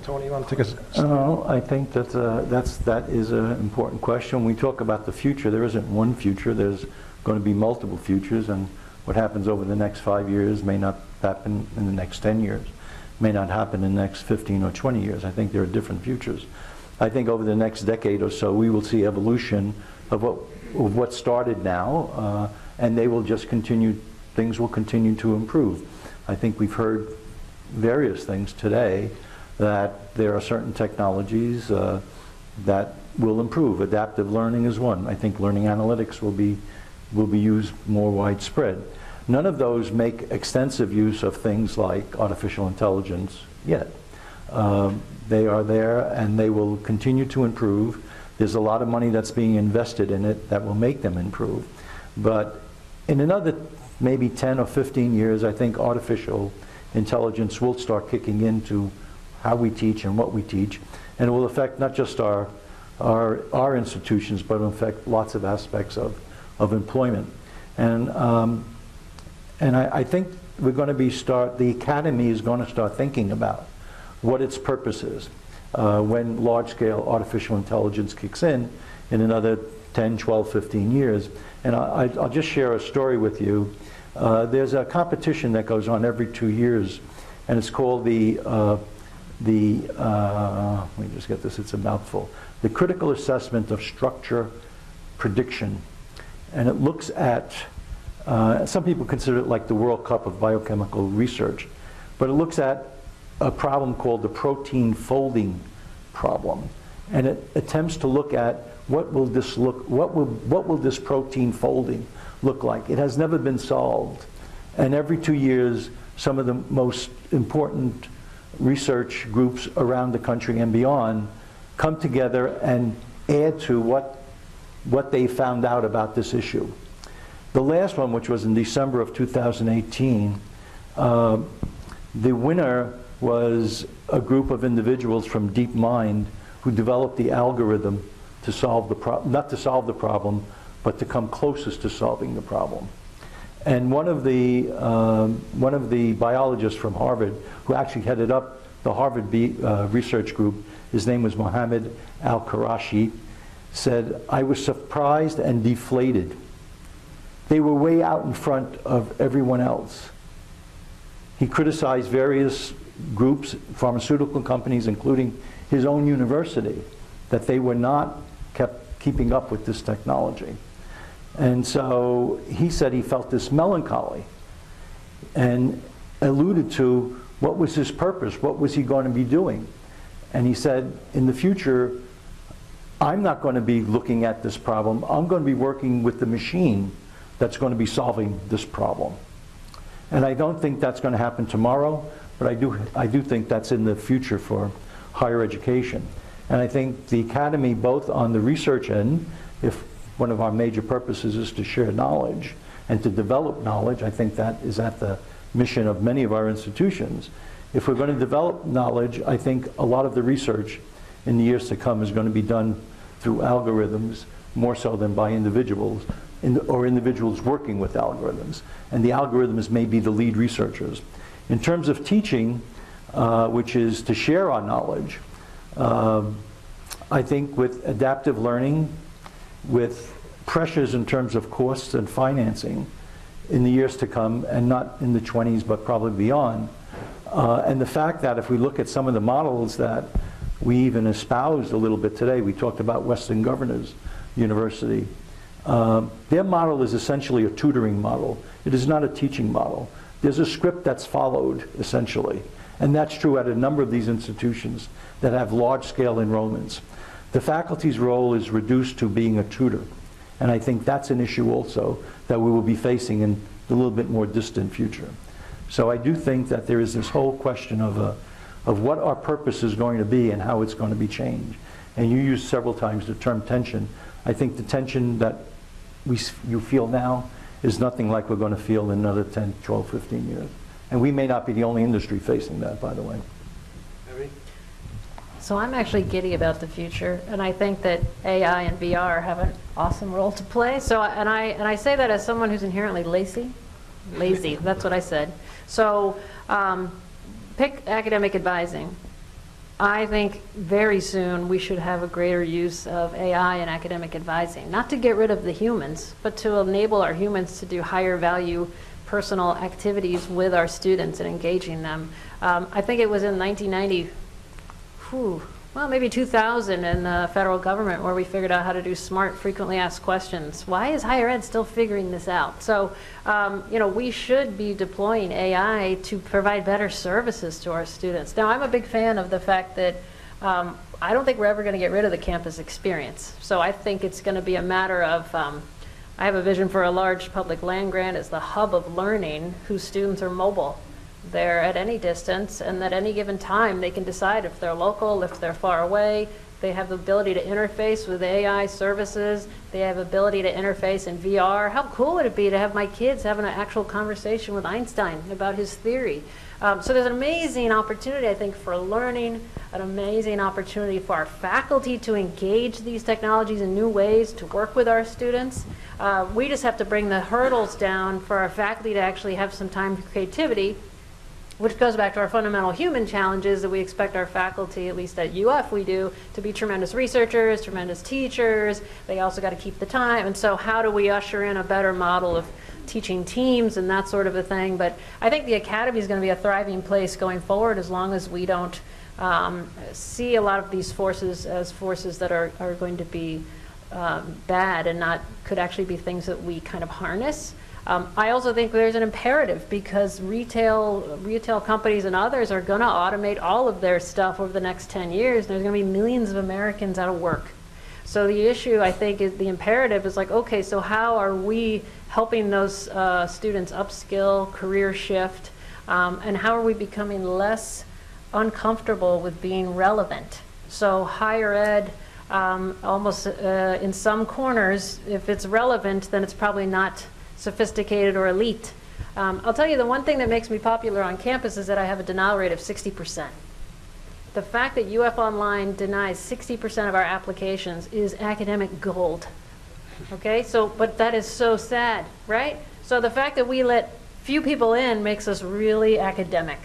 Tony, you want to take us? Uh, I think that uh, that's, that is an important question. When we talk about the future, there isn't one future. There's going to be multiple futures, and what happens over the next five years may not happen in the next 10 years, may not happen in the next 15 or 20 years. I think there are different futures. I think over the next decade or so, we will see evolution of what, of what started now, uh, and they will just continue, things will continue to improve. I think we've heard various things today that there are certain technologies uh, that will improve. Adaptive learning is one. I think learning analytics will be, will be used more widespread. None of those make extensive use of things like artificial intelligence yet. Um, they are there and they will continue to improve. There's a lot of money that's being invested in it that will make them improve. But in another maybe 10 or 15 years, I think artificial intelligence will start kicking into how we teach and what we teach, and it will affect not just our, our, our institutions, but will affect lots of aspects of, of employment. And, um, and I, I think we're going to be start, the academy is going to start thinking about what its purpose is uh, when large-scale artificial intelligence kicks in in another 10, 12, 15 years. And I, I- I'll just share a story with you. Uh, there's a competition that goes on every two years, and it's called the, uh, the uh, let me just get this, it's a mouthful, the Critical Assessment of Structure Prediction. And it looks at, uh, some people consider it like the World Cup of biochemical research, but it looks at a problem called the protein folding problem. And it attempts to look at what will this look, what will, what will this protein folding look like? It has never been solved. And every two years, some of the most important research groups around the country and beyond come together and add to what, what they found out about this issue. The last one, which was in December of 2018, uh, the winner was a group of individuals from DeepMind who developed the algorithm to solve the problem, not to solve the problem, but to come closest to solving the problem. And one of the, um, one of the biologists from Harvard, who actually headed up the Harvard B, uh, research group, his name was Mohammed AlQuraishi, said, I was surprised and deflated. They were way out in front of everyone else. He criticized various groups, pharmaceutical companies, including his own university, that they were not kept keeping up with this technology. And so he said he felt this melancholy and alluded to what was his purpose, what was he going to be doing. And he said, in the future, I'm not going to be looking at this problem. I'm going to be working with the machine that's going to be solving this problem. And I don't think that's going to happen tomorrow, but I do, I do think that's in the future for higher education. And I think the academy, both on the research end, if one of our major purposes is to share knowledge and to develop knowledge, I think that is at the mission of many of our institutions. If we're going to develop knowledge, I think a lot of the research in the years to come is going to be done through algorithms more so than by individuals in, or individuals working with algorithms. And the algorithms may be the lead researchers. In terms of teaching, uh, which is to share our knowledge, um, I think with adaptive learning, with pressures in terms of costs and financing in the years to come, and not in the 20s, but probably beyond, uh, and the fact that if we look at some of the models that we even espoused a little bit today, we talked about Western Governors University. Um, their model is essentially a tutoring model. It is not a teaching model. There's a script that's followed, essentially. And that's true at a number of these institutions that have large-scale enrollments. The faculty's role is reduced to being a tutor. And I think that's an issue also that we will be facing in a little bit more distant future. So I do think that there is this whole question of, uh, of what our purpose is going to be and how it's going to be changed. And you used several times the term tension. I think the tension that we, you feel now is nothing like we're going to feel in another 10, 12, 15 years. And we may not be the only industry facing that, by the way. So I'm actually giddy about the future, and I think that AI and VR have an awesome role to play. So, and I and I say that as someone who's inherently lazy, lazy. *laughs* That's what I said. So, um, pick academic advising. I think very soon we should have a greater use of AI in academic advising, not to get rid of the humans, but to enable our humans to do higher value personal activities with our students and engaging them. Um, I think it was in 1990 whew, well, maybe 2000 in the federal government where we figured out how to do smart frequently asked questions. Why is higher ed still figuring this out? So, um, you know, we should be deploying AI to provide better services to our students. Now, I'm a big fan of the fact that um, I don't think we're ever going to get rid of the campus experience. So I think it's going to be a matter of, um, I have a vision for a large public land grant as the hub of learning whose students are mobile they're at any distance, and at any given time, they can decide if they're local, if they're far away. They have the ability to interface with AI services. They have ability to interface in VR. How cool would it be to have my kids having an actual conversation with Einstein about his theory? Um, so there's an amazing opportunity, I think, for learning, an amazing opportunity for our faculty to engage these technologies in new ways, to work with our students. Uh, we just have to bring the hurdles down for our faculty to actually have some time for creativity which goes back to our fundamental human challenges that we expect our faculty, at least at UF we do, to be tremendous researchers, tremendous teachers. They also got to keep the time. And so how do we usher in a better model of teaching teams and that sort of a thing? But I think the academy is going to be a thriving place going forward as long as we don't um, see a lot of these forces as forces that are, are going to be um, bad and not could actually be things that we kind of harness. Um, I also think there's an imperative because retail, retail companies and others are going to automate all of their stuff over the next 10 years. There's going to be millions of Americans out of work. So the issue, I think, is the imperative is like, okay, so how are we helping those uh, students upskill, career shift, um, and how are we becoming less uncomfortable with being relevant? So higher ed, um, almost uh, in some corners, if it's relevant, then it's probably not sophisticated or elite. Um, I'll tell you the one thing that makes me popular on campus is that I have a denial rate of 60%. The fact that UF Online denies 60% of our applications is academic gold. Okay, so, but that is so sad, right? So the fact that we let few people in makes us really academic.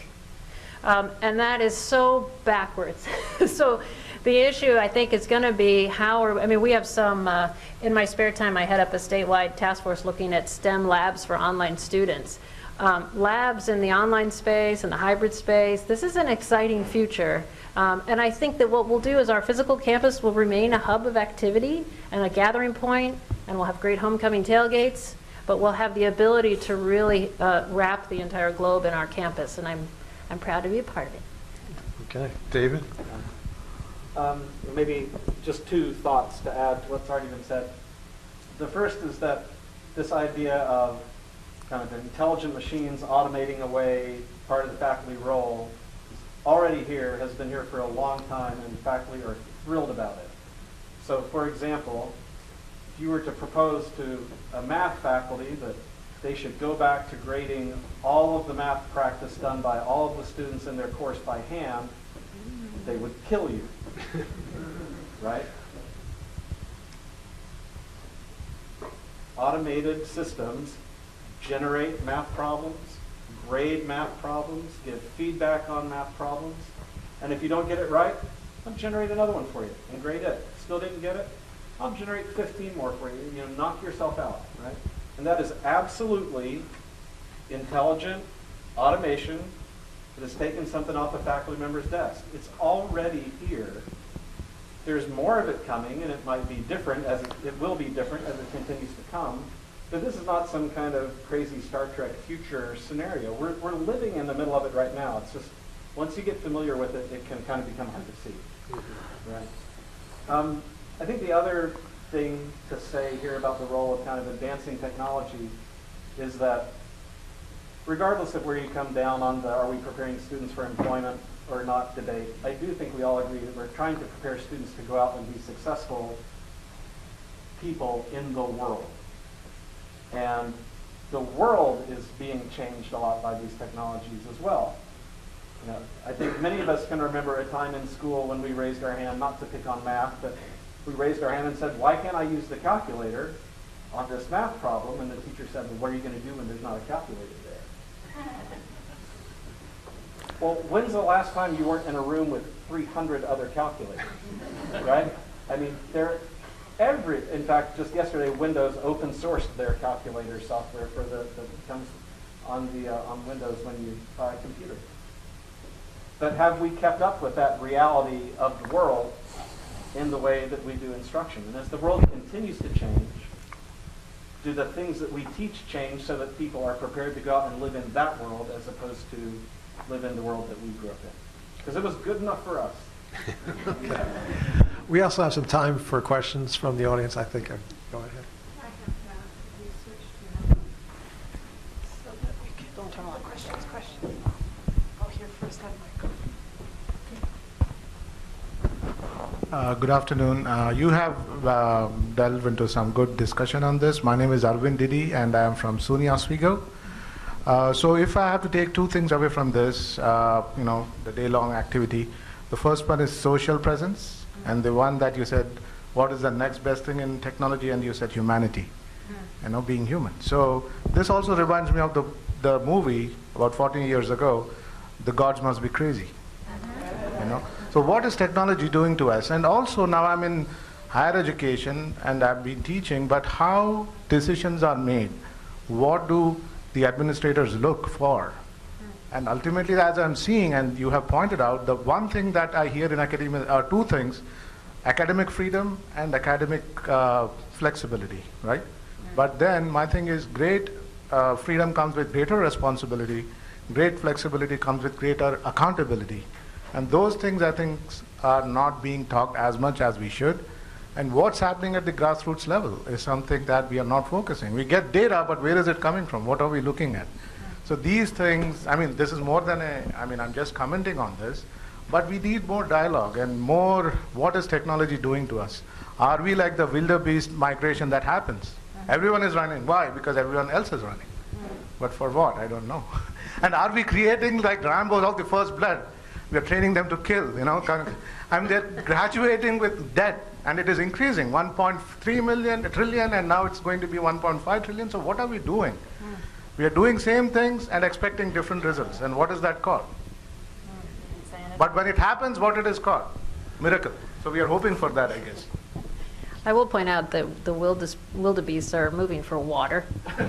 Um, and that is so backwards. *laughs* so the issue, I think, is going to be how are, I mean, we have some, uh, in my spare time, I head up a statewide task force looking at STEM labs for online students. Um, labs in the online space and the hybrid space, this is an exciting future. Um, and I think that what we'll do is our physical campus will remain a hub of activity and a gathering point, and we'll have great homecoming tailgates, but we'll have the ability to really uh, wrap the entire globe in our campus, and I'm, I'm proud to be a part of it. Okay, David? Um, maybe just two thoughts to add to what's already been said. The first is that this idea of kind of intelligent machines automating away part of the faculty role is already here, has been here for a long time, and faculty are thrilled about it. So for example, if you were to propose to a math faculty that they should go back to grading all of the math practice done by all of the students in their course by hand, they would kill you. *laughs* right? Automated systems generate math problems, grade math problems, give feedback on math problems, and if you don't get it right, I'll generate another one for you and grade it. Still didn't get it? I'll generate 15 more for you. You know, knock yourself out, right? And that is absolutely intelligent automation that has taken something off a faculty member's desk. It's already here. There's more of it coming, and it might be different as it, it will be different as it continues to come. But this is not some kind of crazy Star Trek future scenario. We're, we're living in the middle of it right now. It's just once you get familiar with it, it can kind of become hard to see. Right. Um, I think the other thing to say here about the role of kind of advancing technology is that regardless of where you come down on the are we preparing students for employment or not debate, I do think we all agree that we're trying to prepare students to go out and be successful people in the world. And the world is being changed a lot by these technologies as well. You know, I think many of us can remember a time in school when we raised our hand, not to pick on math, but we raised our hand and said, why can't I use the calculator on this math problem? And the teacher said, well, what are you going to do when there's not a calculator? Well, when's the last time you weren't in a room with 300 other calculators, right? I mean, they're every, in fact, just yesterday, Windows open sourced their calculator software for the, that comes on the, uh, on Windows when you buy a computer. But have we kept up with that reality of the world in the way that we do instruction? And as the world continues to change, do the things that we teach change so that people are prepared to go out and live in that world as opposed to live in the world that we grew up in? Because it was good enough for us. Okay. *laughs* We also have some time for questions from the audience, I think. Go ahead. I have uh, researched, you know, so that we can, don't turn on questions, questions. I'll hear first on microphone. Uh, Good afternoon. Uh, You have uh, delved into some good discussion on this. My name is Arvind Didi, and I am from SUNY Oswego. Uh, So if I have to take two things away from this, uh, you know, the day-long activity, the first one is social presence, and the one that you said, what is the next best thing in technology, and you said humanity, you know, being human. So this also reminds me of the, the movie about 14 years ago, The Gods Must Be Crazy you know so what is technology doing to us? And also now i'm in higher education and i've been teaching but how decisions are made what do the administrators look for? And ultimately as i'm seeing and you have pointed out the one thing that i hear in academia are two things academic freedom and academic uh, flexibility right? But then my thing is great uh, freedom comes with greater responsibility, great flexibility comes with greater accountability. And those things, I think, are not being talked as much as we should. And what's happening at the grassroots level is something that we are not focusing. We get data, but where is it coming from? What are we looking at? So these things, I mean, this is more than a, I mean, I'm just commenting on this, but we need more dialogue and more, what is technology doing to us? Are we like the wildebeest migration that happens? Everyone is running. Why? Because everyone else is running. But for what? I don't know. *laughs* and are we creating like Rambo's of the first blood? We are training them to kill, you know. kind of- I mean, they're graduating with debt, and it is increasing 1.3 million, trillion, and now it's going to be 1.5 trillion. So what are we doing? Hmm. We are doing same things and expecting different results. And what is that called? Hmm. But when it happens, what it is called? Miracle. So we are hoping for that, I guess. I will point out that the wildes- wildebeests are moving for water. *laughs*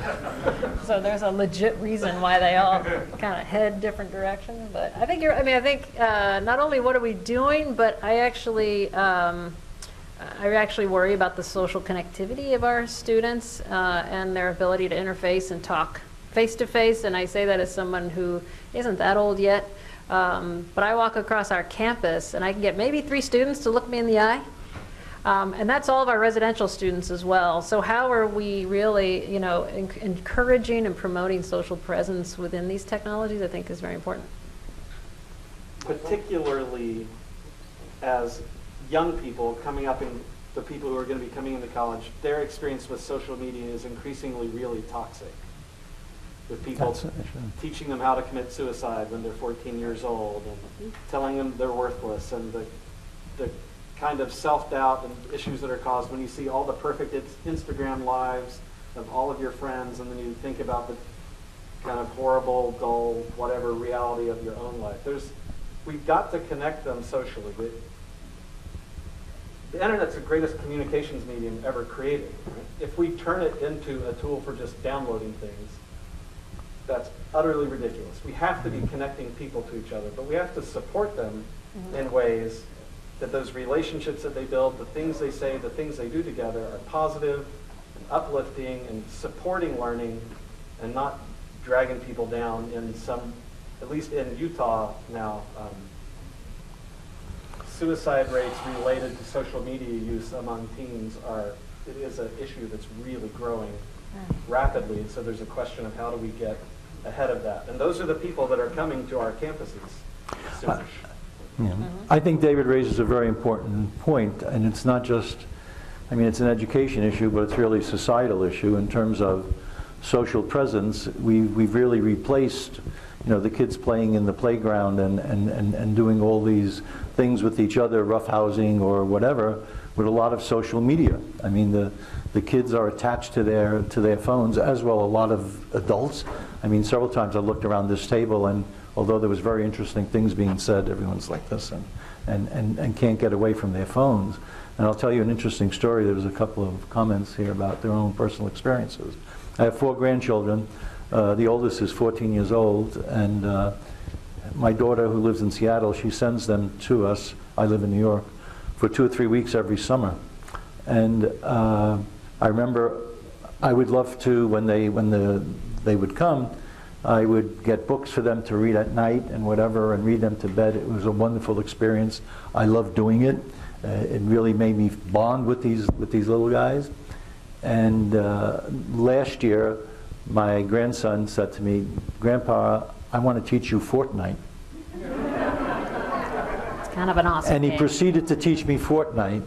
So there's a legit reason why they all kind of head different directions. But I think you're, I mean, I think uh, not only what are we doing, but I actually, um, I actually worry about the social connectivity of our students uh, and their ability to interface and talk face to face. And I say that as someone who isn't that old yet. Um, But I walk across our campus and I can get maybe three students to look me in the eye. Um, And that's all of our residential students as well. So how are we really, you know, en- encouraging and promoting social presence within these technologies, I think is very important. particularly as young people coming up and the people who are going to be coming into college, their experience with social media is increasingly really toxic. With people That's an issue. teaching them how to commit suicide when they're 14 years old and telling them they're worthless and the, the kind of self-doubt and issues that are caused when you see all the perfect Instagram lives of all of your friends and then you think about the kind of horrible, dull, whatever reality of your own life. There's, we've got to connect them socially. The, the internet's the greatest communications medium ever created. If we turn it into a tool for just downloading things, that's utterly ridiculous. We have to be connecting people to each other, but we have to support them mm-hmm. in ways that those relationships that they build, the things they say, the things they do together are positive and uplifting and supporting learning and not dragging people down in some, at least in Utah now, um, suicide rates related to social media use among teens are, it is an issue that's really growing rapidly. And so there's a question of how do we get ahead of that? And those are the people that are coming to our campuses soonish. Yeah. I think David raises a very important point, and it's not just, I mean, it's an education issue, but it's really a societal issue in terms of social presence. We, we've really replaced, you know, the kids playing in the playground and, and, and, and doing all these things with each other, roughhousing or whatever, with a lot of social media. I mean, the, the kids are attached to their, to their phones, as well a lot of adults. I mean, several times I looked around this table, and although there was very interesting things being said, everyone's like this and, and, and, and can't get away from their phones. And I'll tell you an interesting story. There was a couple of comments here about their own personal experiences. I have four grandchildren. Uh, the oldest is 14 years old, and uh, my daughter, who lives in Seattle, she sends them to us. I live in New York for two or three weeks every summer. And uh, I remember I would love to, when they, when the, they would come, I would get books for them to read at night and whatever and read them to bed. It was a wonderful experience. I loved doing it. Uh, it really made me bond with these, with these little guys. And uh, last year, my grandson said to me, Grandpa, I want to teach you Fortnite. It's kind of an awesome And he game. proceeded to teach me Fortnite.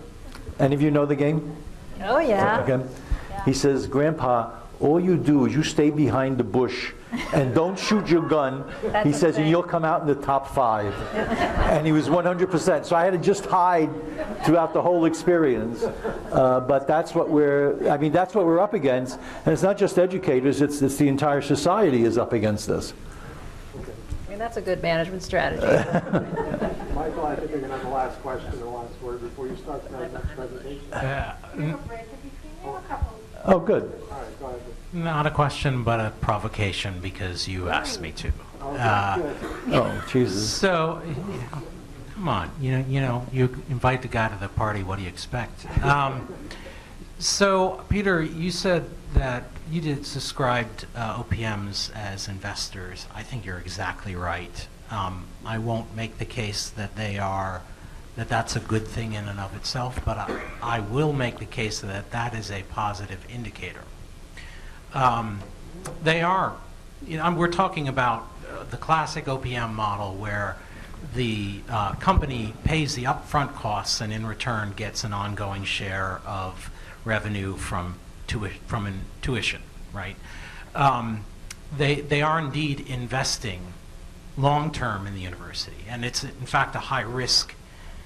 Any of you know the game? Oh, yeah. Okay. He says, Grandpa, all you do is you stay behind the bush and don't shoot your gun. *laughs* He says, and you'll come out in the top five. and he was 100%. So I had to just hide throughout the whole experience. Uh, but that's what we're, I mean, that's what we're up against. And it's not just educators, it's, it's the entire society is up against this. I mean, that's a good management strategy. *laughs* Michael, I think you're going to have the last question and the last word before you start the next presentation. All Take a break in between. We have a couple. Oh, good. Right, go ahead. Not a question, but a provocation because you asked me to. Uh, Oh, Jesus. so, you know, come on, you know, you know, you invite the guy to the party. What do you expect? Um, So, Peter, you said that you did described uh, OPMs as investors. I think you're exactly right. Um, I won't make the case that they are, that that's a good thing in and of itself, but I, I will make the case that that is a positive indicator. Um, they are, you know, we're talking about uh, the classic OPM model where the uh, company pays the upfront costs and in return gets an ongoing share of revenue from, tui- from an tuition, right? Um, they, they are indeed investing long-term in the university, and it's in fact a high-risk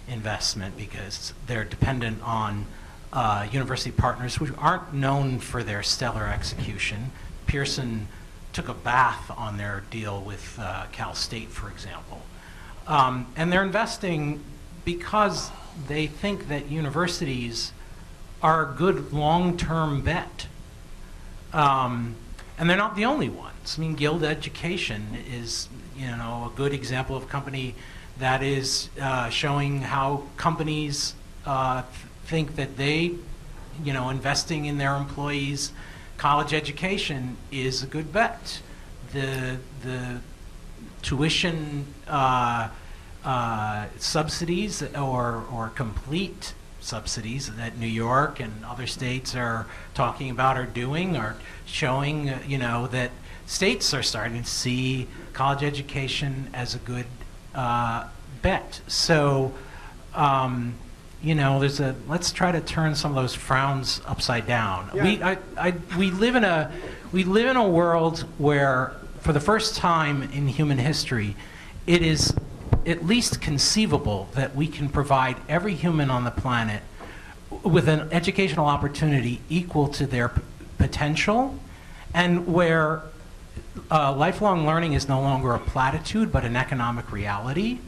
investment because they're dependent on uh, university partners who aren't known for their stellar execution. Pearson took a bath on their deal with uh, Cal State, for example. Um, and they're investing because they think that universities are a good long-term bet. Um, and they're not the only ones. I mean, Guild Education is, you know, a good example of a company that is uh, showing how companies uh, think that they, you know, investing in their employees' college education is a good bet. The the tuition uh, uh, subsidies or or complete subsidies that New York and other states are talking about or doing are showing, uh, you know, that states are starting to see college education as a good uh, bet. So, um, you know, there's a let's try to turn some of those frowns upside down. Yeah. We I, I, we live in a we live in a world where, for the first time in human history, it is at least conceivable that we can provide every human on the planet with an educational opportunity equal to their p- potential, and where uh, lifelong learning is no longer a platitude but an economic reality.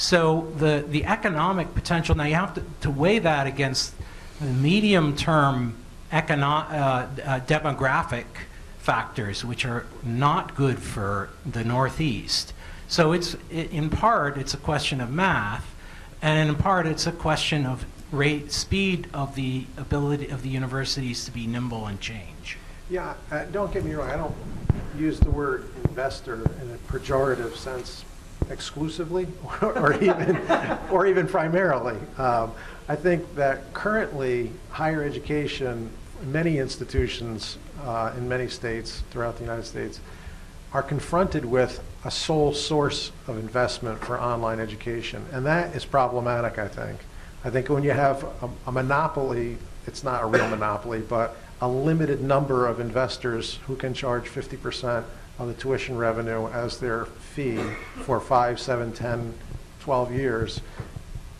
So the, the economic potential, now you have to, to weigh that against the medium term econo- uh, uh, demographic factors, which are not good for the Northeast. So it's, in part, it's a question of math, and in part, it's a question of rate, speed of the ability of the universities to be nimble and change. Yeah, uh, don't get me wrong, I don't use the word investor in a pejorative sense exclusively or *laughs* or even, or even primarily. Um, I think that currently, higher education, many institutions uh, in many states throughout the United States are confronted with a sole source of investment for online education, and that is problematic, I think. I think when you have a, a monopoly, it's not a real *coughs* monopoly, but a limited number of investors who can charge 50% of the tuition revenue as their fee for five, seven, 10, 12 years,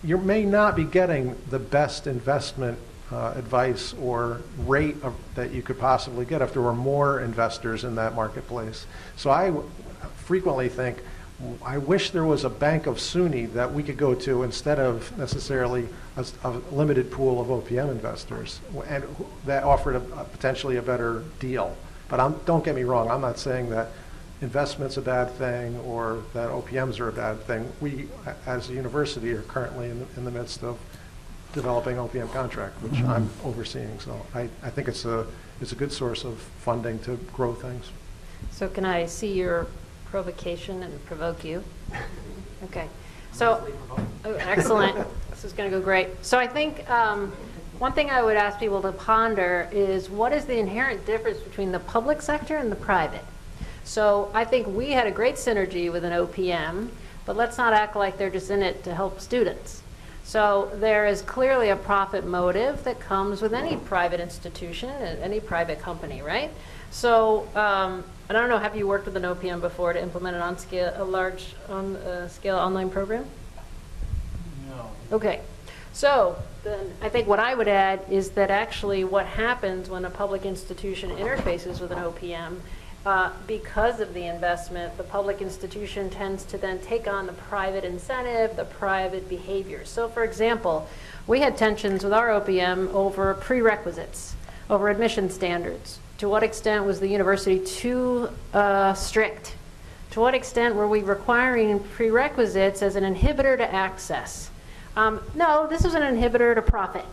you may not be getting the best investment uh, advice or rate of, that you could possibly get if there were more investors in that marketplace. So I frequently think, I wish there was a bank of SUNY that we could go to instead of necessarily a limited pool of OPM investors, and that offered a, a potentially a better deal. But I'm, don't get me wrong, I'm not saying that investment's a bad thing or that OPMs are a bad thing. We, as a university, are currently in, the- in the midst of developing OPM contract, which I'm overseeing. So I, I think it's a, it's a good source of funding to grow things. So can I see your provocation and provoke you? *laughs* Okay. So, oh, excellent. This is going to go great. So I think um, one thing I would ask people to ponder is what is the inherent difference between the public sector and the private? So I think we had a great synergy with an OPM, but let's not act like they're just in it to help students. So there is clearly a profit motive that comes with any private institution, and any private company, right? So um, I don't know, have you worked with an OPM before to implement an on scale, a large on uh, scale online program? No. Okay, so then I think what I would add is that actually what happens when a public institution interfaces with an OPM, uh, because of the investment, the public institution tends to then take on the private incentive, the private behavior. So for example, we had tensions with our OPM over prerequisites, over admission standards. To what extent was the university too uh, strict? To what extent were we requiring prerequisites as an inhibitor to access? Um, no, this was an inhibitor to profit.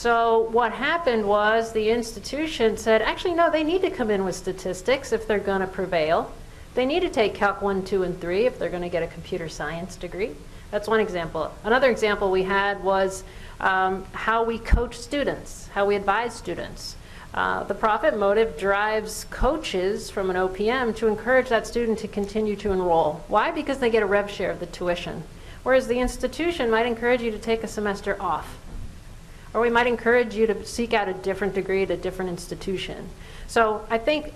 So what happened was the institution said, actually, no, they need to come in with statistics if they're going to prevail. They need to take Calc 1, 2, and 3 if they're going to get a computer science degree. That's one example. Another example we had was um, how we coach students, how we advise students. Uh, the profit motive drives coaches from an OPM to encourage that student to continue to enroll. Why? Because they get a rev share of the tuition. Whereas the institution might encourage you to take a semester off. Or we might encourage you to seek out a different degree at a different institution. So I think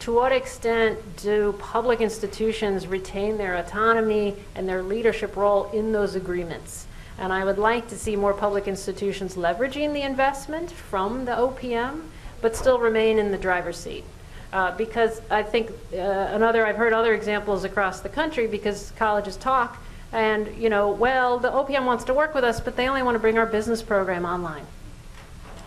to what extent do public institutions retain their autonomy and their leadership role in those agreements? And I would like to see more public institutions leveraging the investment from the OPM, but still remain in the driver's seat. Uh, because I think uh, another, I've heard other examples across the country because colleges talk, and you know, well, the OPM wants to work with us, but they only want to bring our business program online.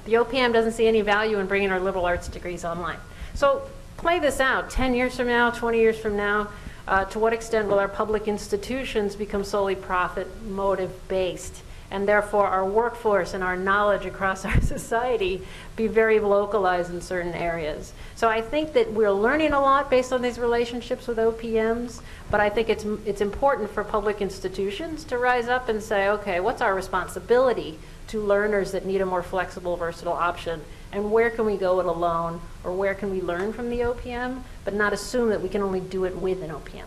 The OPM doesn't see any value in bringing our liberal arts degrees online. So play this out 10 years from now, 20 years from now. Uh, to what extent will our public institutions become solely profit motive based? And therefore, our workforce and our knowledge across our *laughs* society be very localized in certain areas. So I think that we're learning a lot based on these relationships with OPMs, but I think it's, it's important for public institutions to rise up and say, okay, what's our responsibility to learners that need a more flexible, versatile option? and where can we go it alone, or where can we learn from the OPM, but not assume that we can only do it with an OPM.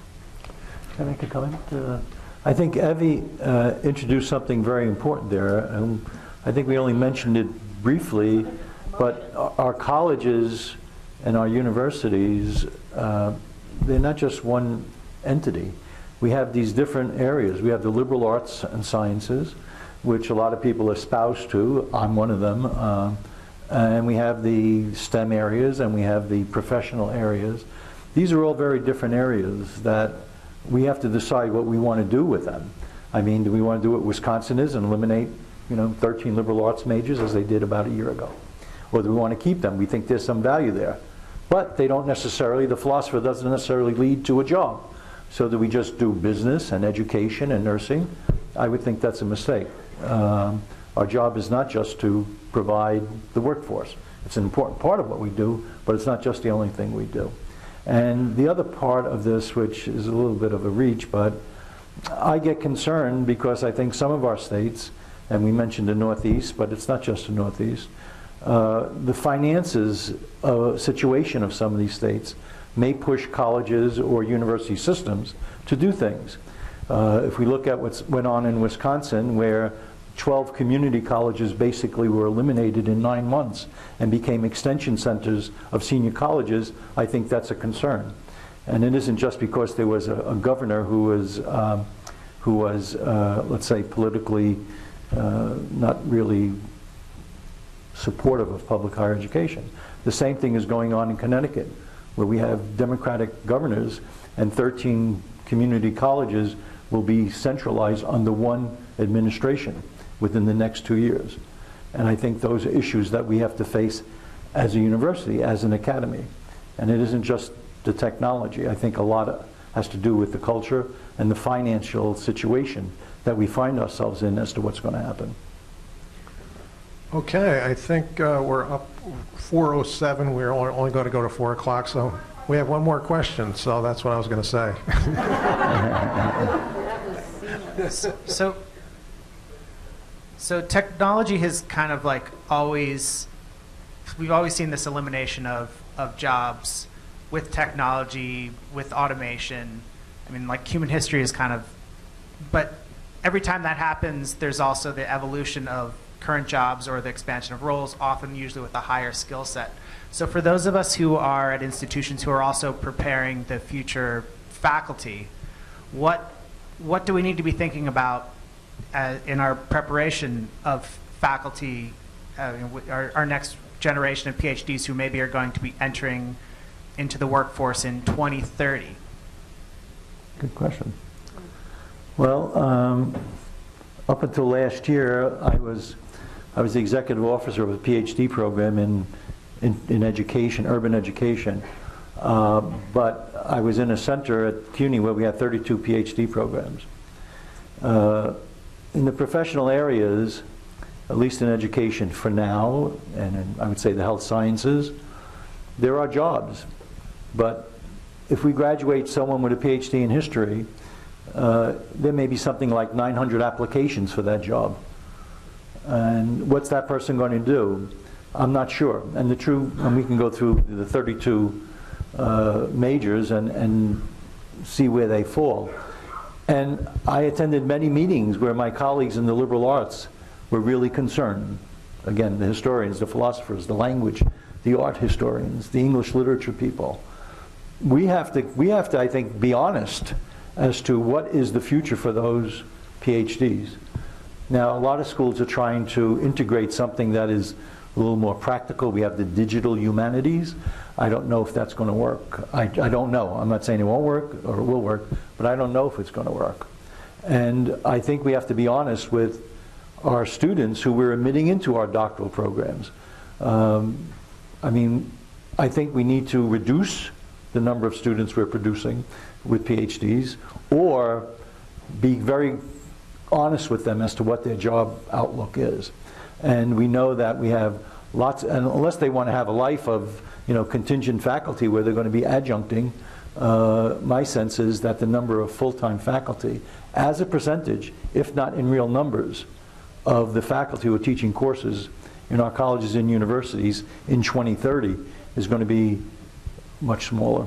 Can I make a comment? Uh, I think Evie uh, introduced something very important there. Um, I think we only mentioned it briefly, but our colleges and our universities, uh, they're not just one entity. We have these different areas. We have the liberal arts and sciences, which a lot of people espouse to. I'm one of them. Uh, and we have the STEM areas and we have the professional areas. These are all very different areas that we have to decide what we want to do with them. I mean, do we want to do what Wisconsin is and eliminate, you know, 13 liberal arts majors as they did about a year ago? Or do we want to keep them? We think there's some value there. But they don't necessarily, the philosopher doesn't necessarily lead to a job. So do we just do business and education and nursing? I would think that's a mistake. Um, our job is not just to provide the workforce. It's an important part of what we do, but it's not just the only thing we do. And the other part of this, which is a little bit of a reach, but I get concerned because I think some of our states, and we mentioned the Northeast, but it's not just the Northeast, uh, the finances uh, situation of some of these states may push colleges or university systems to do things. Uh, if we look at what went on in Wisconsin, where 12 community colleges basically were eliminated in nine months and became extension centers of senior colleges, I think that's a concern. And it isn't just because there was a, a governor who was, um, who was uh, let's say, politically uh, not really supportive of public higher education. The same thing is going on in Connecticut, where we have Democratic governors and 13 community colleges will be centralized under one administration within the next two years. And I think those are issues that we have to face as a university, as an academy. And it isn't just the technology. I think a lot has to do with the culture and the financial situation that we find ourselves in as to what's going to happen. Okay, I think uh, we're up 4:07. We're only, only going to go to 4 o'clock, so we have one more question, so that's what I was going to say. *laughs* so so technology has kind of like always, we've always seen this elimination of, of jobs with technology, with automation. I mean, like human history is kind of, but every time that happens, there's also the evolution of current jobs or the expansion of roles, often usually with a higher skill set. So for those of us who are at institutions who are also preparing the future faculty, what, what do we need to be thinking about in our preparation of faculty, uh, our, our next generation of PhDs who maybe are going to be entering into the workforce in 2030? Good question. Well, um, up until last year, I was I was the executive officer of a PhD program in in, in education, urban education. Uh, but I was in a center at CUNY where we had 32 PhD programs. Uh, in the professional areas, at least in education for now, and in, I would say the health sciences, there are jobs. But if we graduate someone with a PhD in history, uh, there may be something like 900 applications for that job. And what's that person going to do? I'm not sure. And the true, and we can go through the 32 uh, majors and, and see where they fall. And I attended many meetings where my colleagues in the liberal arts were really concerned. Again, the historians, the philosophers, the language, the art historians, the English literature people. We have to, we have to, I think, be honest as to what is the future for those PhDs. Now, a lot of schools are trying to integrate something that is a little more practical. We have the digital humanities. I don't know if that's going to work. I, I don't know. I'm not saying it won't work or it will work, but I don't know if it's going to work. And I think we have to be honest with our students who we're admitting into our doctoral programs. Um, I mean, I think we need to reduce the number of students we're producing with PhDs or be very honest with them as to what their job outlook is. And we know that we have lots, unless they want to have a life of you know, contingent faculty where they're going to be adjuncting, uh, my sense is that the number of full-time faculty as a percentage, if not in real numbers, of the faculty who are teaching courses in our colleges and universities in 2030 is going to be much smaller.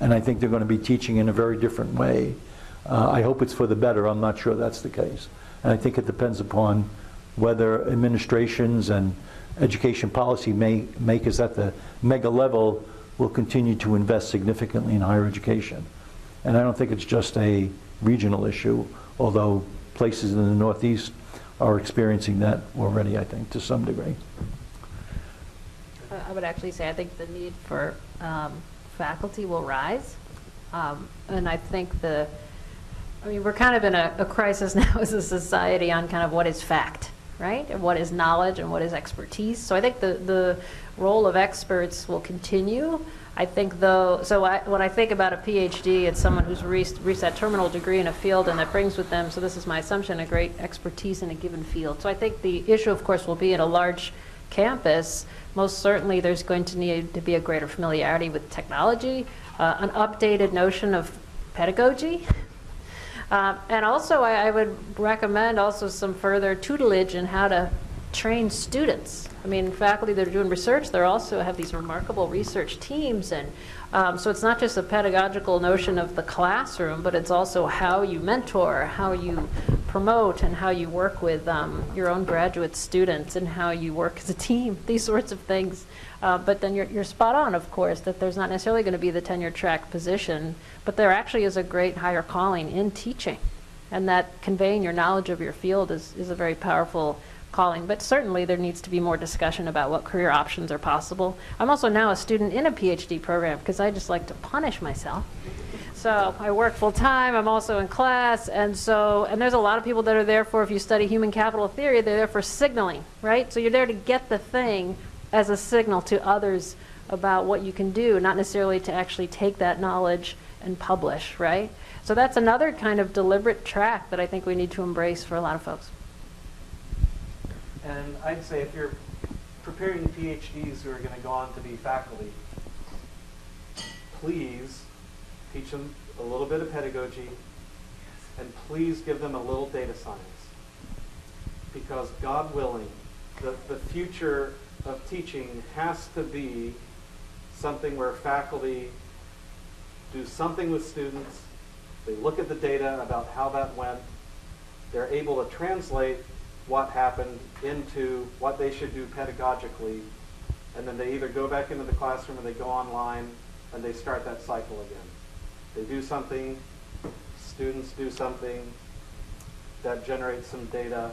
And I think they're going to be teaching in a very different way. Uh, I hope it's for the better. I'm not sure that's the case. And I think it depends upon whether administrations and education policy may, makers at the mega level will continue to invest significantly in higher education. And I don't think it's just a regional issue, although places in the Northeast are experiencing that already, I think, to some degree. I would actually say I think the need for um, faculty will rise. Um, and I think the, I mean, we're kind of in a, a, crisis *laughs* now as a society on kind of what is fact, right? And what is knowledge and what is expertise. So I think the, the role of experts will continue. I think though, so I, when I think about a PhD, it's someone who's reached, reached that terminal degree in a field and that brings with them, so this is my assumption, a great expertise in a given field. So I think the issue, of course, will be at a large campus, most certainly there's going to need to be a greater familiarity with technology, uh, an updated notion of pedagogy. Uh, and also, I, I, would recommend also some further tutelage in how to train students. I mean, faculty that are doing research, they also have these remarkable research teams, and um, so it's not just a pedagogical notion of the classroom, but it's also how you mentor, how you promote, and how you work with um, your own graduate students, and how you work as a team, *laughs* these sorts of things. Uh, but then you're, you're spot on, of course, that there's not necessarily going to be the tenure track position, but there actually is a great higher calling in teaching. And that conveying your knowledge of your field is, is a very powerful calling, but certainly there needs to be more discussion about what career options are possible. I'm also now a student in a PhD program because I just like to punish myself. So I work full time, I'm also in class, and so, and there's a lot of people that are there for, if you study human capital theory, they're there for signaling, right? So you're there to get the thing as a signal to others about what you can do, not necessarily to actually take that knowledge and publish, right? So that's another kind of deliberate track that I think we need to embrace for a lot of folks. And I'd say if you're preparing PhDs who are going to go on to be faculty, please teach them a little bit of pedagogy and please give them a little data science. Because God willing, the, the future of teaching has to be something where faculty do something with students, they look at the data about how that went, they're able to translate what happened into what they should do pedagogically, and then they either go back into the classroom or they go online and they start that cycle again. They do something, students do something that generates some data,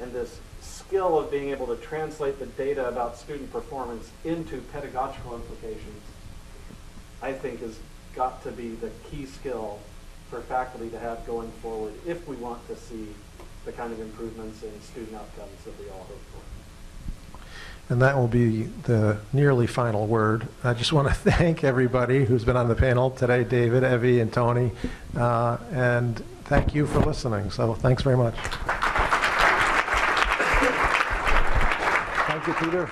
and this skill of being able to translate the data about student performance into pedagogical implications, I think has got to be the key skill for faculty to have going forward if we want to see the kind of improvements in student outcomes that we all hope for. And that will be the nearly final word. I just want to *laughs* thank everybody who's been on the panel today, David, Evie, and Tony, uh, and thank you for listening. So thanks very much. Thank you, Peter.